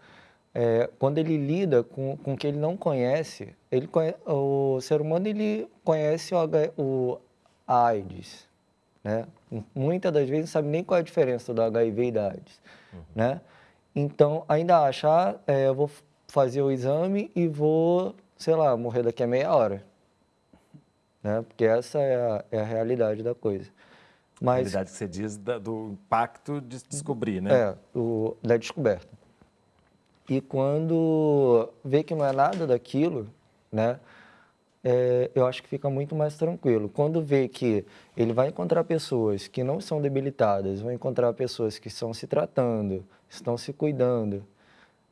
é, quando ele lida com, com o que ele não conhece, ele conhece, o ser humano ele conhece o, o AIDS, né? Muitas das vezes não sabe nem qual é a diferença do HIV e da AIDS, uhum. né? Então, ainda acha, ah, é, eu vou fazer o exame e vou, sei lá, morrer daqui a meia hora, né? Porque essa é a, é a realidade da coisa. Mas, a realidade que você diz da, do impacto de descobrir, né? É, o, da descoberta. E quando vê que não é nada daquilo, né? É, eu acho que fica muito mais tranquilo. Quando vê que ele vai encontrar pessoas que não são debilitadas, vai encontrar pessoas que estão se tratando, estão se cuidando.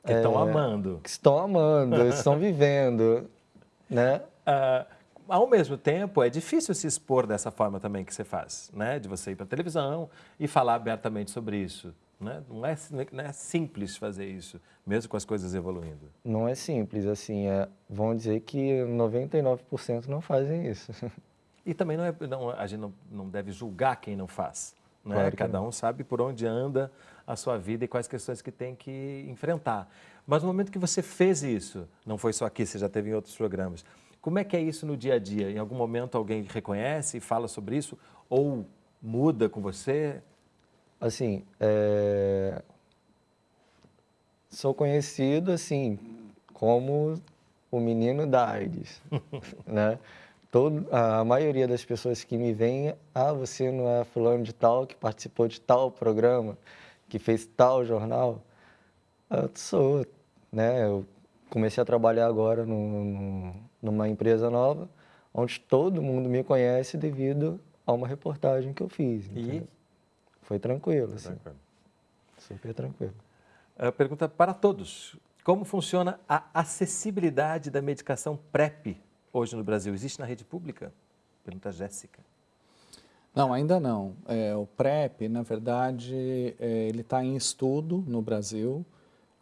Que é, estão amando. Que estão amando, [laughs] estão vivendo, né? Uh, ao mesmo tempo, é difícil se expor dessa forma também que você faz, né? De você ir para a televisão e falar abertamente sobre isso. Né? Não, é, não é simples fazer isso, mesmo com as coisas evoluindo. Não é simples, assim, é, vão dizer que 99% não fazem isso. [laughs] E também não é, não, a gente não, não deve julgar quem não faz. Né? Claro Cada um sabe por onde anda a sua vida e quais questões que tem que enfrentar. Mas no momento que você fez isso, não foi só aqui, você já teve em outros programas, como é que é isso no dia a dia? Em algum momento alguém reconhece e fala sobre isso? Ou muda com você? Assim, é... sou conhecido assim como o menino da AIDS, [laughs] né? Todo, a maioria das pessoas que me veem, ah, você não é fulano de tal que participou de tal programa, que fez tal jornal? Eu sou, né? Eu comecei a trabalhar agora no, no, numa empresa nova, onde todo mundo me conhece devido a uma reportagem que eu fiz. E? entendeu? Foi tranquilo, assim. tranquilo. Super tranquilo. A pergunta para todos. Como funciona a acessibilidade da medicação PrEP hoje no Brasil? Existe na rede pública? Pergunta a Jéssica. Não, ainda não. É, o PrEP, na verdade, é, ele está em estudo no Brasil.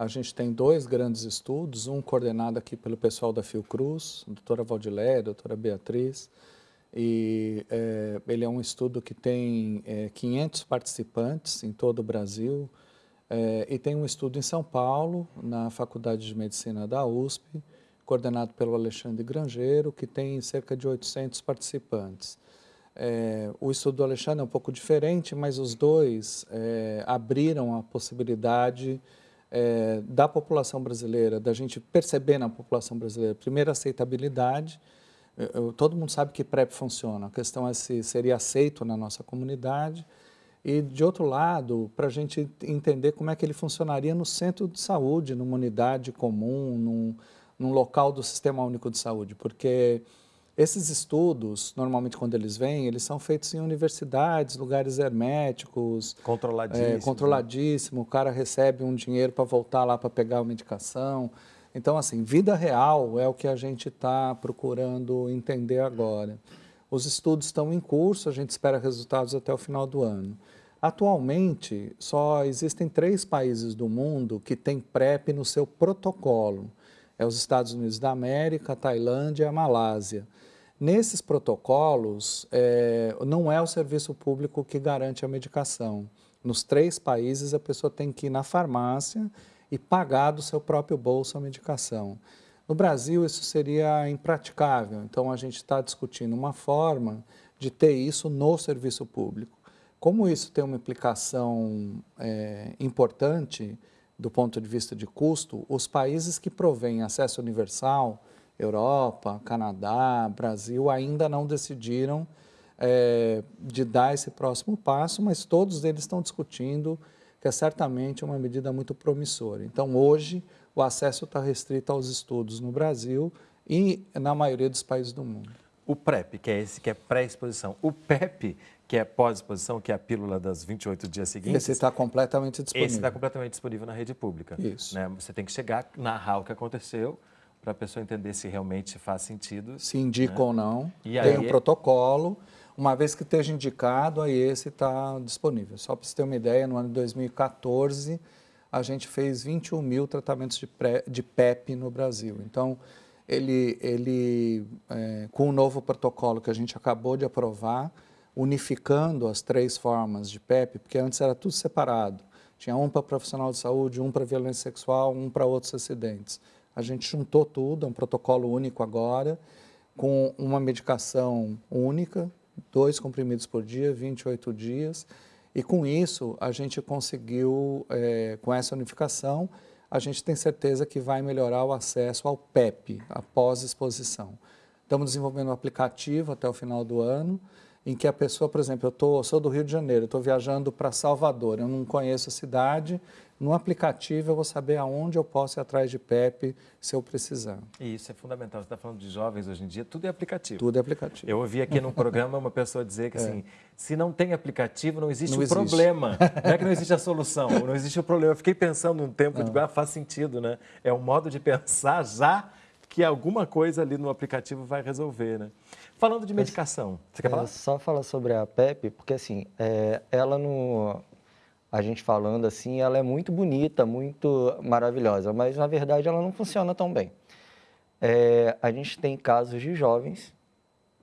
A gente tem dois grandes estudos, um coordenado aqui pelo pessoal da Fiocruz, doutora Valdilé, a doutora Beatriz, e é, ele é um estudo que tem é, 500 participantes em todo o Brasil, é, e tem um estudo em São Paulo, na Faculdade de Medicina da USP, coordenado pelo Alexandre Grangeiro, que tem cerca de 800 participantes. É, o estudo do Alexandre é um pouco diferente, mas os dois é, abriram a possibilidade é, da população brasileira, da gente perceber na população brasileira, primeiro, aceitabilidade. Eu- todo mundo sabe que PrEP funciona, a questão é se seria aceito na nossa comunidade. E, de outro lado, para a gente entender como é que ele funcionaria no centro de saúde, numa unidade comum, num, num local do Sistema Único de Saúde, porque esses estudos, normalmente quando eles vêm, eles são feitos em universidades, lugares herméticos, Controladíssimo. é, controladíssimo, o cara recebe um dinheiro para voltar lá para pegar a medicação. Então, assim, vida real é o que a gente está procurando entender agora. Os estudos estão em curso, a gente espera resultados até o final do ano. Atualmente, só existem três países do mundo que têm PrEP no seu protocolo. É os Estados Unidos da América, a Tailândia e a Malásia. Nesses protocolos, eh, não é o serviço público que garante a medicação. Nos três países, a pessoa tem que ir na farmácia e pagar do seu próprio bolso a medicação. No Brasil, isso seria impraticável, então a gente está discutindo uma forma de ter isso no serviço público. Como isso tem uma implicação eh, importante do ponto de vista de custo, os países que provêm acesso universal, Europa, Canadá, Brasil, ainda não decidiram eh, de dar esse próximo passo, mas todos eles estão discutindo que é certamente uma medida muito promissora. Então, hoje, o acesso está restrito aos estudos no Brasil e na maioria dos países do mundo. O PrEP, que é esse que é pré-exposição. O PEP, que é pós-exposição, que é a pílula das 28 dias seguintes. Esse está completamente disponível. Esse está completamente disponível na rede pública. Isso. né? Você tem que chegar, narrar o que aconteceu, para a pessoa entender se realmente faz sentido. se indica né? ou não. E tem aí- um protocolo. Uma vez que esteja indicado, aí esse está disponível. Só para você ter uma ideia, no ano de 2014, a gente fez 21 mil tratamentos de, pré, de PEP no Brasil. Então, ele, ele é, com o novo protocolo que a gente acabou de aprovar, unificando as três formas de PEP, porque antes era tudo separado. Tinha um para profissional de saúde, um para violência sexual, um para outros acidentes. A gente juntou tudo, é um protocolo único agora, com uma medicação única, dois comprimidos por dia, 28 dias. E com isso, a gente conseguiu, eh, com essa unificação, a gente tem certeza que vai melhorar o acesso ao PEP, após exposição. Estamos desenvolvendo um aplicativo até o final do ano, em que a pessoa, por exemplo, eu tô, sou do Rio de Janeiro, estou viajando para Salvador, eu não conheço a cidade, no aplicativo eu vou saber aonde eu posso ir atrás de PEP se eu precisar. E isso é fundamental. Você está falando de jovens hoje em dia, tudo é aplicativo. Tudo é aplicativo. Eu ouvi aqui num programa uma pessoa dizer que [laughs] É. assim, se não tem aplicativo, não existe Não o existe. problema. [laughs] Não é que não existe a solução, não existe o problema. Eu fiquei pensando um tempo, digo, ah, faz sentido, né? É um modo de pensar já que alguma coisa ali no aplicativo vai resolver, né? Falando de medicação, você quer É, falar? só falar sobre a PEP, porque assim, é, ela no. A gente falando assim, ela é muito bonita, muito maravilhosa, mas na verdade ela não funciona tão bem. É, a gente tem casos de jovens,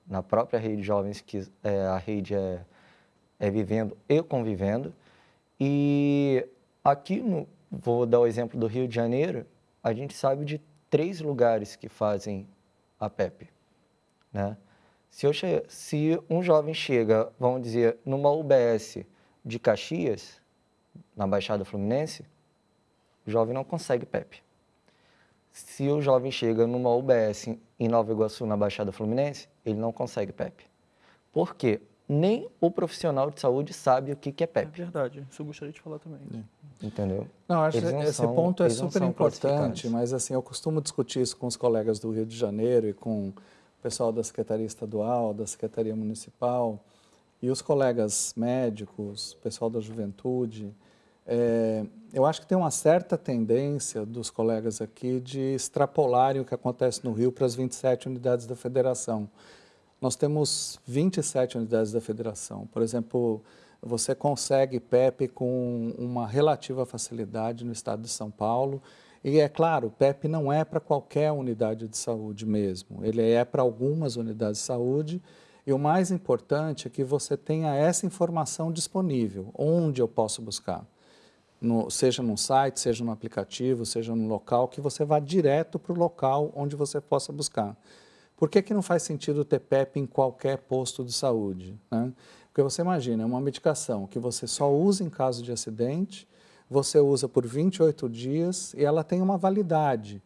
na própria rede de jovens, que é, a rede é, é vivendo e convivendo, e aqui, no, vou dar o exemplo do Rio de Janeiro, a gente sabe de três lugares que fazem a PEP, né? Se, eu se um jovem chega, vamos dizer, numa UBS de Caxias, na Baixada Fluminense, o jovem não consegue PEP. Se o jovem chega numa UBS em Nova Iguaçu, na Baixada Fluminense, ele não consegue PEP. Por quê? Nem o profissional de saúde sabe o que que é É PEP, verdade, isso eu gostaria de falar também. entendeu? Não, acho Eles que esse são- ponto é super importante, mas assim, eu costumo discutir isso com os colegas do Rio de Janeiro e com pessoal da Secretaria Estadual, da Secretaria Municipal e os colegas médicos, pessoal da juventude, é, eu acho que tem uma certa tendência dos colegas aqui de extrapolarem o que acontece no Rio para as 27 unidades da federação. Nós temos 27 unidades da federação. Por exemplo, você consegue PEP com uma relativa facilidade no estado de São Paulo. E é claro, o PEP não é para qualquer unidade de saúde mesmo, ele é para algumas unidades de saúde. E o mais importante é que você tenha essa informação disponível, onde eu posso buscar no, seja no site, seja no aplicativo, seja no local, que você vá direto para o local onde você possa buscar. Por que, que não faz sentido ter PEP em qualquer posto de saúde? Né? Porque você imagina, é uma medicação que você só usa em caso de acidente, você usa por 28 dias e ela tem uma validade.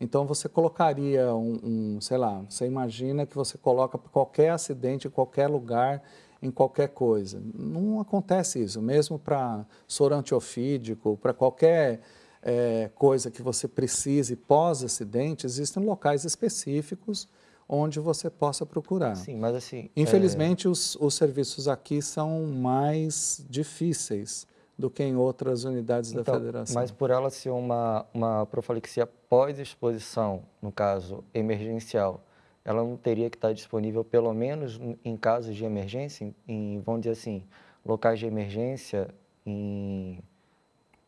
Então você colocaria um, um sei lá, você imagina que você coloca qualquer acidente, em qualquer lugar, em qualquer coisa. Não acontece isso, mesmo para soro antiofídico, para qualquer é, coisa que você precise pós-acidente, existem locais específicos onde você possa procurar. Sim, mas assim... Infelizmente, é... os, os serviços aqui são mais difíceis do que em outras unidades então, da federação. Mas por ela ser uma, uma profilaxia pós-exposição, no caso emergencial, ela não teria que estar disponível pelo menos em casos de emergência, em, vamos dizer assim, locais de emergência, em,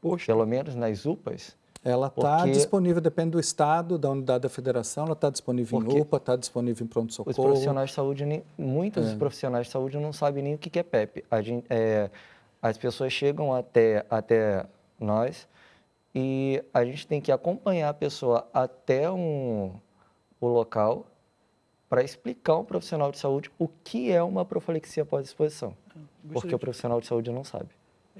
Poxa. pelo menos nas UPAs? Ela está porque... disponível, depende do estado, da unidade da federação, ela está disponível porque em UPA, está disponível em pronto-socorro. Os profissionais de saúde, muitos é. profissionais de saúde não sabem nem o que é PEP. Gente, é, as pessoas chegam até, até nós e a gente tem que acompanhar a pessoa até um, o local para explicar ao profissional de saúde o que é uma profilaxia pós-exposição, porque o profissional de saúde não sabe.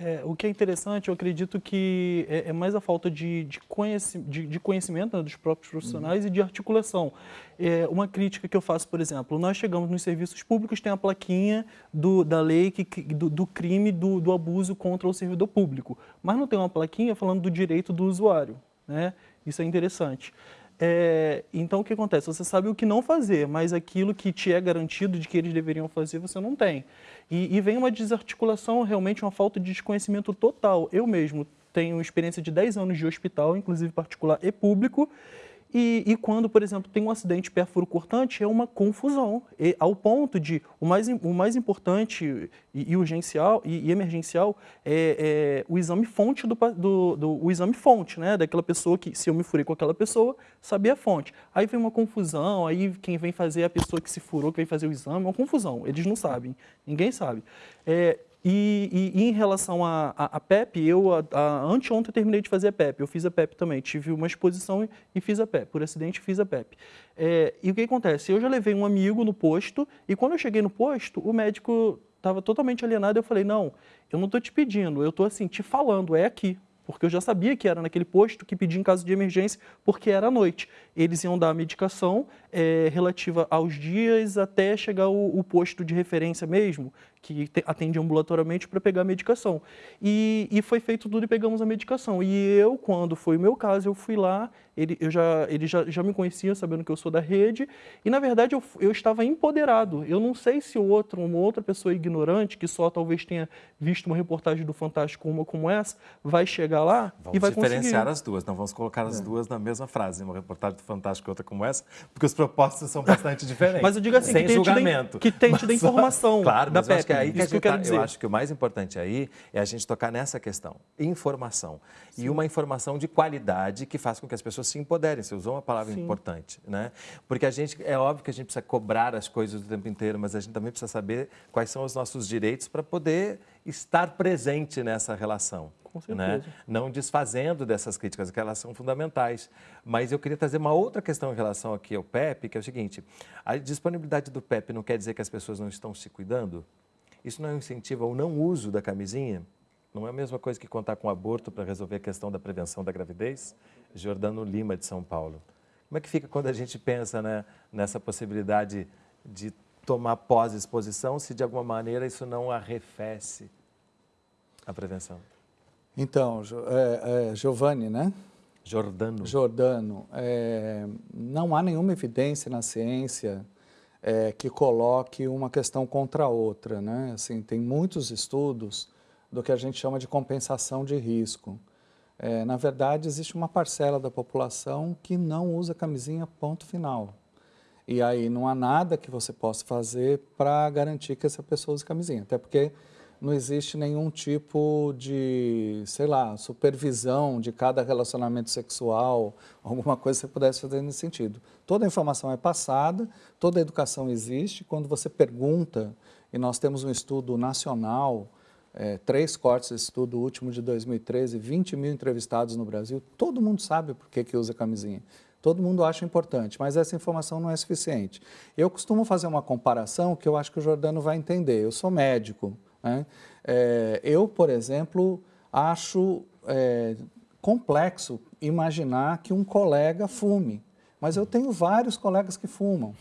É, o que é interessante, eu acredito que é, é mais a falta de, de, conheci, de, de conhecimento né, dos próprios profissionais uhum. e de articulação. É, uma crítica que eu faço, por exemplo, nós chegamos nos serviços públicos, tem a plaquinha do, da lei que, do, do crime do, do abuso contra o servidor público, mas não tem uma plaquinha falando do direito do usuário. Né? Isso é interessante. É, então, o que acontece? Você sabe o que não fazer, mas aquilo que te é garantido de que eles deveriam fazer, você não tem. E, e vem uma desarticulação, realmente uma falta de desconhecimento total. Eu mesmo tenho experiência de 10 anos de hospital, inclusive particular e público, e, e, quando, por exemplo, tem um acidente perfuro cortante, é uma confusão, e, ao ponto de o mais, o mais importante e, e urgencial e, emergencial é, é, o exame fonte do, do, do, o exame fonte, né, daquela pessoa que, se eu me furei com aquela pessoa, sabia a fonte. Aí vem uma confusão, aí quem vem fazer é a pessoa que se furou, que vem fazer o exame, é uma confusão, eles não sabem, ninguém sabe. É, e, e, e, em relação à a, a, a, PEP, eu a, a, anteontem terminei de fazer a PEP, eu fiz a PEP também, tive uma exposição e, e fiz a PEP, por acidente fiz a PEP. É, e o que acontece? Eu já levei um amigo no posto e quando eu cheguei no posto, o médico estava totalmente alienado, eu falei, não, eu não estou te pedindo, eu estou assim, te falando, é aqui, porque eu já sabia que era naquele posto que pedia em caso de emergência, porque era à noite. Eles iam dar a medicação é, relativa aos dias até chegar o, o posto de referência mesmo, que atende ambulatoriamente para pegar a medicação. E, e, foi feito tudo e pegamos a medicação. E eu, quando foi o meu caso, eu fui lá, ele, eu já, ele já, já me conhecia, sabendo que eu sou da rede, e na verdade eu, eu estava empoderado. Eu não sei se outro, uma outra pessoa ignorante, que só talvez tenha visto uma reportagem do Fantástico, uma como essa, vai chegar lá vamos e vai diferenciar conseguir. as duas, não vamos colocar as é. duas na mesma frase, uma reportagem do Fantástico e outra como essa, porque os propósitos são bastante [laughs] diferentes. Mas eu digo assim, sem que julgamento. que tente da informação claro, da PEP. Eu acho que, aí que, Isso que eu, dizer. eu acho que o mais importante aí é a gente tocar nessa questão, informação. Sim. E uma informação de qualidade que faz com que as pessoas se empoderem. Você usou uma palavra Sim. importante, né? Porque a gente, é óbvio que a gente precisa cobrar as coisas o tempo inteiro, mas a gente também precisa saber quais são os nossos direitos para poder estar presente nessa relação. Com certeza. Né? Não desfazendo dessas críticas, que elas são fundamentais. Mas eu queria trazer uma outra questão em relação aqui ao PEP, que é o seguinte: a disponibilidade do PEP não quer dizer que as pessoas não estão se cuidando? Isso não incentivo ao não uso da camisinha? Não é a mesma coisa que contar com aborto para resolver a questão da prevenção da gravidez? Jordano Lima, de São Paulo. Como é que fica quando a gente pensa né, nessa possibilidade de tomar pós-exposição, se de alguma maneira isso não arrefece a prevenção? Então, é, é, Giovanni, né? Jordano. Jordano. É, não há nenhuma evidência na ciência é, que coloque uma questão contra a outra. Né? Assim, tem muitos estudos do que a gente chama de compensação de risco. É, na verdade, existe uma parcela da população que não usa camisinha, ponto final. E aí não há nada que você possa fazer para garantir que essa pessoa use camisinha. Até porque não existe nenhum tipo de, sei lá, supervisão de cada relacionamento sexual, [laughs] alguma coisa que você pudesse fazer nesse sentido. Toda a informação é passada, toda a educação existe. Quando você pergunta, e nós temos um estudo nacional, é, três cortes desse estudo último de 2013, 20 mil entrevistados no Brasil, todo mundo sabe por que, que usa camisinha. Todo mundo acha importante, mas essa informação não é suficiente. Eu costumo fazer uma comparação que eu acho que o Jordano vai entender. Eu sou médico, né? É, eu, por exemplo, acho é, complexo imaginar que um colega fume, mas eu tenho vários colegas que fumam,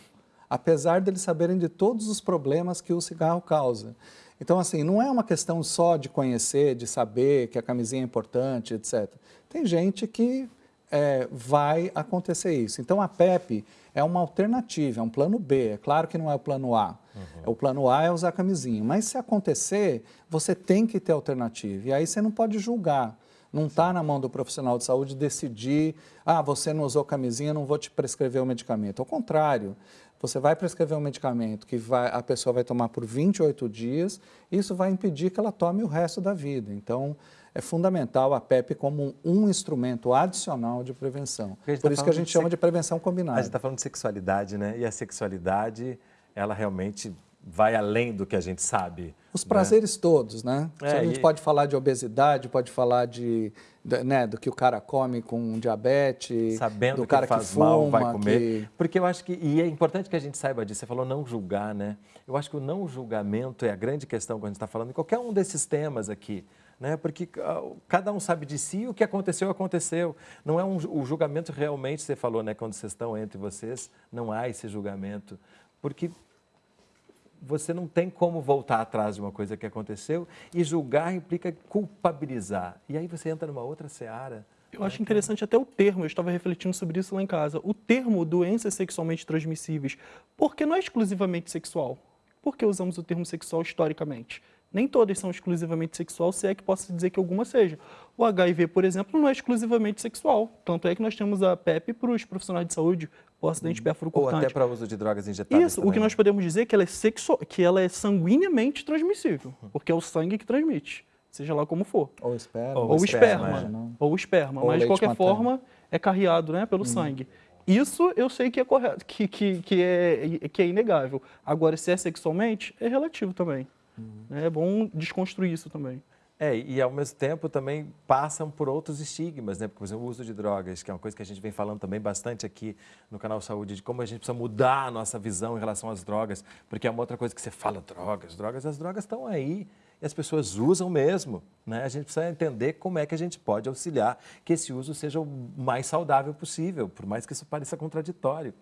apesar deles saberem de todos os problemas que o cigarro causa. Então, assim, não é uma questão só de conhecer, de saber que a camisinha é importante, etc. Tem gente que é, vai acontecer isso. Então, a PEP é uma alternativa, é um plano B. É claro que não é o plano A. Uhum. O plano A é usar camisinha. Mas se acontecer, você tem que ter alternativa. E aí você não pode julgar. Não está na mão do profissional de saúde decidir, ah, você não usou camisinha, não vou te prescrever o medicamento. Ao contrário, você vai prescrever um medicamento que vai, a pessoa vai tomar por 28 dias, isso vai impedir que ela tome o resto da vida. Então, é fundamental a PEP como um instrumento adicional de prevenção. Por tá isso que a gente chama de prevenção combinada. A gente está falando de sexualidade, né? E a sexualidade, ela realmente vai além do que a gente sabe. Os né? prazeres né? todos, né? É, a gente e... pode falar de obesidade, pode falar de, de, né, do que o cara come com diabetes, Sabendo do que cara faz que fuma, mal, vai comer. Que... Porque eu acho que, e é importante que a gente saiba disso, você falou não julgar, né? Eu acho que o não julgamento é a grande questão quando a gente está falando em qualquer um desses temas aqui né? porque ah, cada um sabe de si, o que aconteceu, aconteceu. Não é um, o julgamento realmente, você falou, né, quando vocês estão entre vocês, não há esse julgamento, porque você não tem como voltar atrás de uma coisa que aconteceu e julgar implica culpabilizar. E aí você entra numa outra seara. Eu acho interessante até o termo, eu estava refletindo sobre isso lá em casa. O termo doenças sexualmente transmissíveis, porque não é exclusivamente sexual. Por que usamos o termo sexual historicamente? Nem todas são exclusivamente sexual, se é que posso dizer que alguma seja. O HIV, por exemplo, não é exclusivamente sexual. Tanto é que nós temos a PEP para os profissionais de saúde por acidente uhum. Ou até para uso de drogas injetáveis Isso, também. o que nós podemos dizer é que ela é, sexu... que ela é sanguineamente transmissível, uhum. porque é o sangue que transmite, seja lá como for. Ou esperma. Ou, ou esperma. esperma. Ou esperma, ou mas de qualquer materno. forma é carreado né, pelo uhum. sangue. Isso eu sei que é correto, que, que, que, é, que é inegável. Agora, se é sexualmente, é relativo também. Uhum. É bom desconstruir isso também. É, e ao mesmo tempo também passam por outros estigmas, né? Porque, por exemplo, o uso de drogas, que é uma coisa que a gente vem falando também bastante aqui no canal Saúde, de como a gente precisa mudar a nossa visão em relação às drogas, porque é uma outra coisa que você fala, drogas, drogas, as drogas estão aí e as pessoas usam mesmo, né? A gente precisa entender como é que a gente pode auxiliar que esse uso seja o mais saudável possível, por mais que isso pareça contraditório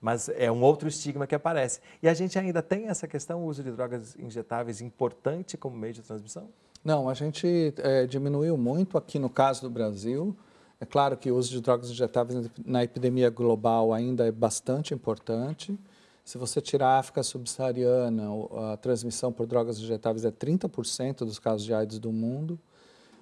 mas é um outro estigma que aparece. E a gente ainda tem essa questão, o uso de drogas injetáveis importante como meio de transmissão? Não, a gente é, diminuiu muito aqui no caso do Brasil. É claro que o uso de drogas injetáveis na epidemia global ainda é bastante importante. Se você tirar a África subsaariana, a transmissão por drogas injetáveis é 30% dos casos de AIDS do mundo.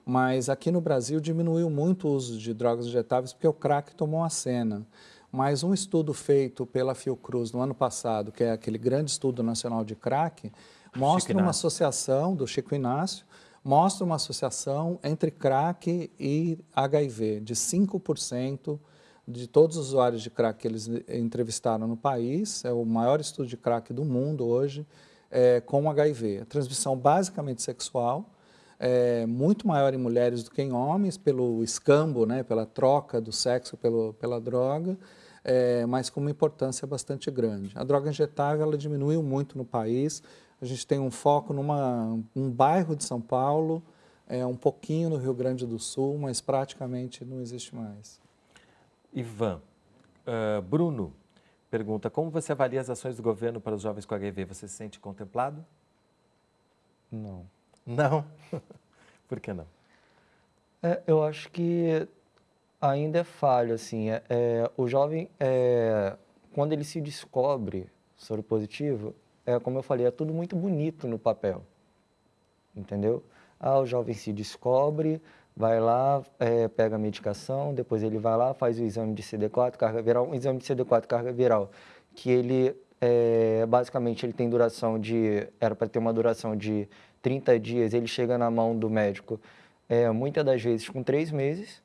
Mas aqui no Brasil diminuiu muito o uso de drogas injetáveis porque o crack tomou a cena. Mas um estudo feito pela Fiocruz no ano passado, que é aquele grande estudo nacional de crack, mostra uma associação do Chico Inácio, mostra uma associação entre crack e HIV de 5% de todos os usuários de crack que eles entrevistaram no país, é o maior estudo de crack do mundo hoje, é, com HIV. A transmissão basicamente sexual, é muito maior em mulheres do que em homens, pelo escambo, né, pela troca do sexo pelo, pela droga, é, mas com uma importância bastante grande. A droga injetável ela diminuiu muito no país. A gente tem um foco numa um bairro de São Paulo, é, um pouquinho no Rio Grande do Sul, mas praticamente não existe mais. Ivan, uh, Bruno pergunta, como você avalia as ações do governo para os jovens com HIV? Você se sente contemplado? Não. Não? [laughs] Por que não? É, eu acho que ainda é falho, assim. É, é, o jovem, é, quando ele se descobre soro positivo, é como eu falei, é tudo muito bonito no papel, entendeu? Ah, o jovem se descobre, vai lá, é, pega a medicação, depois ele vai lá, faz o exame de CD4, carga viral, um exame de CD4, carga viral, que ele, é, basicamente, ele tem duração de, era para ter uma duração de 30 dias, ele chega na mão do médico, é, muitas das vezes com três meses,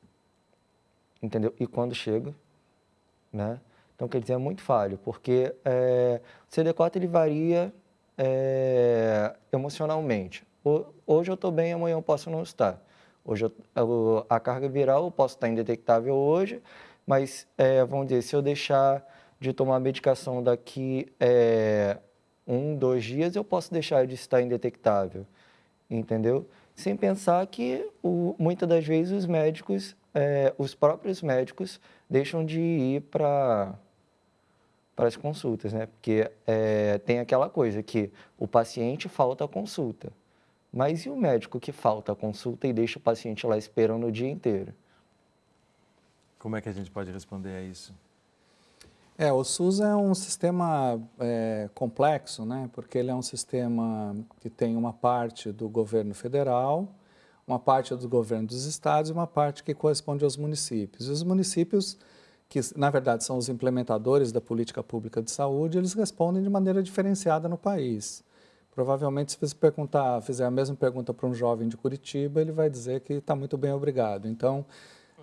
entendeu? E quando chega, né? Então, quer dizer, é muito falho, porque é, o CD4 ele varia é, emocionalmente. Hoje eu estou bem, amanhã eu posso não estar. Hoje eu, a carga viral eu posso estar indetectável hoje, mas é, vamos dizer, se eu deixar de tomar medicação daqui é, um, dois dias, eu posso deixar de estar indetectável, entendeu? Sem pensar que o, muitas das vezes os médicos, é, os próprios médicos, deixam de ir para para as consultas, né? Porque é, tem aquela coisa que o paciente falta a consulta, mas e o médico que falta a consulta e deixa o paciente lá esperando o dia inteiro? Como é que a gente pode responder a isso? É, o SUS é um sistema é, complexo, né? Porque ele é um sistema que tem uma parte do governo federal, uma parte do governo dos estados e uma parte que corresponde aos municípios. E os municípios que na verdade são os implementadores da política pública de saúde, eles respondem de maneira diferenciada no país. Provavelmente, se você perguntar, fizer a mesma pergunta para um jovem de Curitiba, ele vai dizer que está muito bem, obrigado. Então,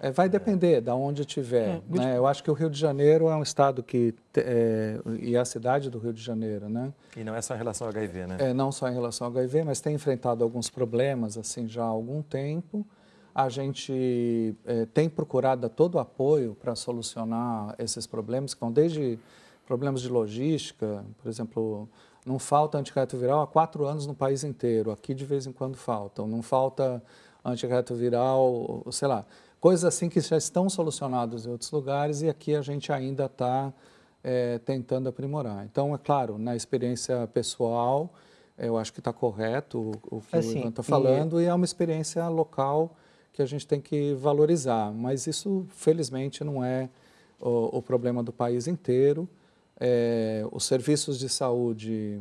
é, vai depender de onde estiver. É, né? Eu acho que o Rio de Janeiro é um estado que é, e a cidade do Rio de Janeiro, né? E não é só em relação ao HIV, né? É, não só em relação ao HIV, mas tem enfrentado alguns problemas assim já há algum tempo. A gente é, tem procurado todo o apoio para solucionar esses problemas, que vão desde problemas de logística, por exemplo, não falta antirretroviral há quatro anos no país inteiro, aqui de vez em quando faltam, não falta antirretroviral, sei lá, coisas assim que já estão solucionadas em outros lugares e aqui a gente ainda está é, tentando aprimorar. Então, é claro, na experiência pessoal, eu acho que está correto o, o que assim, o Ivan está falando e... e é uma experiência local que a gente tem que valorizar. Mas isso, felizmente, não é o, o problema do país inteiro. É, os serviços de saúde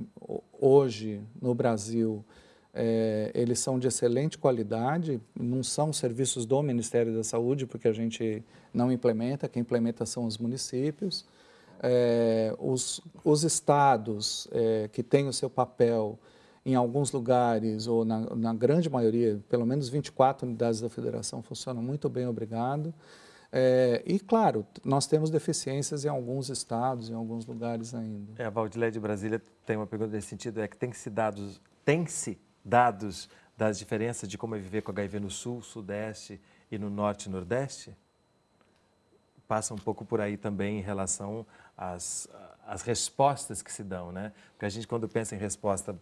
hoje no Brasil, é, eles são de excelente qualidade, não são serviços do Ministério da Saúde, porque a gente não implementa, quem implementa são os municípios. É, os, os estados é, que têm o seu papel em alguns lugares, ou na, na, grande maioria, pelo menos 24 unidades da federação funcionam muito bem, obrigado. É, e, claro, nós temos deficiências em alguns estados, em alguns lugares ainda. É, a Valdilé de Brasília tem uma pergunta nesse sentido, é que tem-se dados, tem-se dados das diferenças de como é viver com HIV no Sul, Sudeste e no Norte e Nordeste? Passa um pouco por aí também em relação às, às respostas que se dão, né? Porque a gente, quando pensa em resposta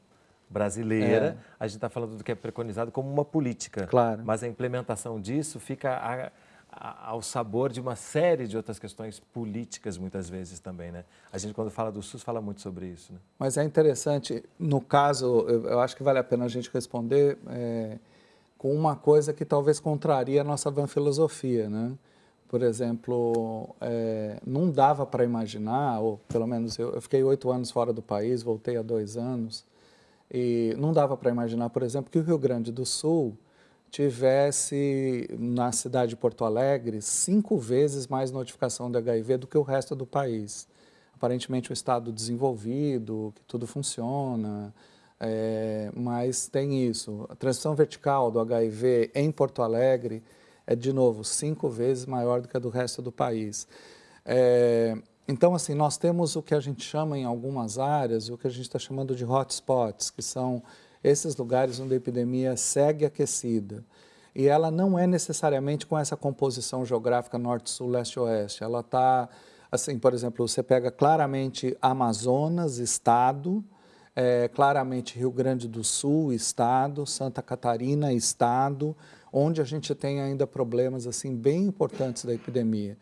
brasileira, é. a gente está falando do que é preconizado como uma política. Claro. Mas a implementação disso fica a, a, ao sabor de uma série de outras questões políticas, muitas vezes também, né? A gente, quando fala do SUS, fala muito sobre isso, né? Mas é interessante, no caso, eu, eu acho que vale a pena a gente responder é, com uma coisa que talvez contraria a nossa van filosofia, né? Por exemplo, é, não dava para imaginar, ou pelo menos eu, eu fiquei oito anos fora do país, voltei há dois anos, e não dava para imaginar, por exemplo, que o Rio Grande do Sul tivesse, na cidade de Porto Alegre, cinco vezes mais notificação de HIV do que o resto do país. Aparentemente um estado desenvolvido, que tudo funciona, é, mas tem isso. A transição vertical do HIV em Porto Alegre é, de novo, cinco vezes maior do que a do resto do país. É, então, assim, nós temos o que a gente chama em algumas áreas, o que a gente está chamando de hotspots, que são esses lugares onde a epidemia segue aquecida. E ela não é necessariamente com essa composição geográfica norte-sul, leste-oeste. Ela está, assim, por exemplo, você pega claramente Amazonas, estado, é, claramente Rio Grande do Sul, estado, Santa Catarina, estado, onde a gente tem ainda problemas assim bem importantes da epidemia.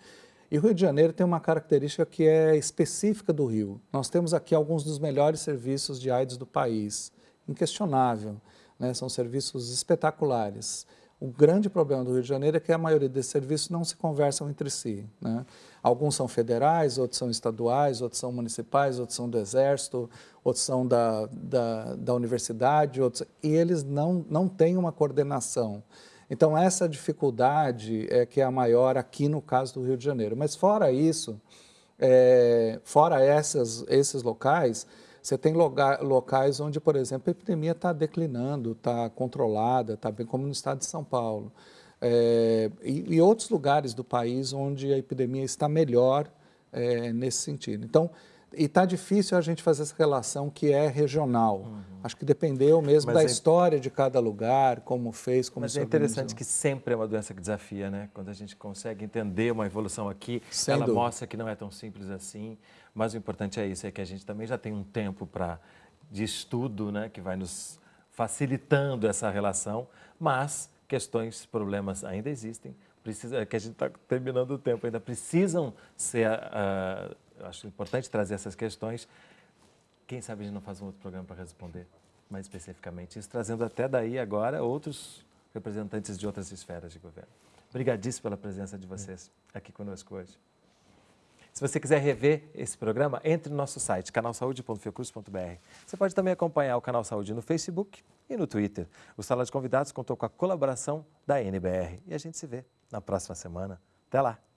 E o Rio de Janeiro tem uma característica que é específica do Rio. Nós temos aqui alguns dos melhores serviços de AIDS do país, inquestionável. Né? São serviços espetaculares. O grande problema do Rio de Janeiro é que a maioria desses serviços não se conversam entre si. Né? Alguns são federais, outros são estaduais, outros são municipais, outros são do Exército, outros são da, da, da universidade, outros, e eles não, não têm uma coordenação. Então, essa dificuldade é que é a maior aqui no caso do Rio de Janeiro. Mas, fora isso, é, fora essas, esses locais, você tem locais onde, por exemplo, a epidemia está declinando, está controlada, está bem como no estado de São Paulo. É, e, e, outros lugares do país onde a epidemia está melhor é, nesse sentido. Então, e está difícil a gente fazer essa relação que é regional. Uhum. Acho que dependeu mesmo Mas da é... história de cada lugar, como fez, como Mas é interessante que sempre é uma doença que desafia, né? Quando a gente consegue entender uma evolução aqui, Sem ela dúvida. mostra que não é tão simples assim. Mas o importante é isso, é que a gente também já tem um tempo para de estudo, né, que vai nos facilitando essa relação, mas questões, problemas ainda existem, precisa, é que a gente está terminando o tempo, ainda precisam ser uh, acho importante trazer essas questões. Quem sabe a gente não faz um outro programa para responder mais especificamente isso, trazendo até daí agora outros representantes de outras esferas de governo. Obrigadíssimo pela presença de vocês aqui conosco hoje. Se você quiser rever esse programa, entre no nosso site, canalsaude.fiocruz.br. Você pode também acompanhar o Canal Saúde no Facebook e no Twitter. O Sala de Convidados contou com a colaboração da NBR. E a gente se vê na próxima semana. Até lá!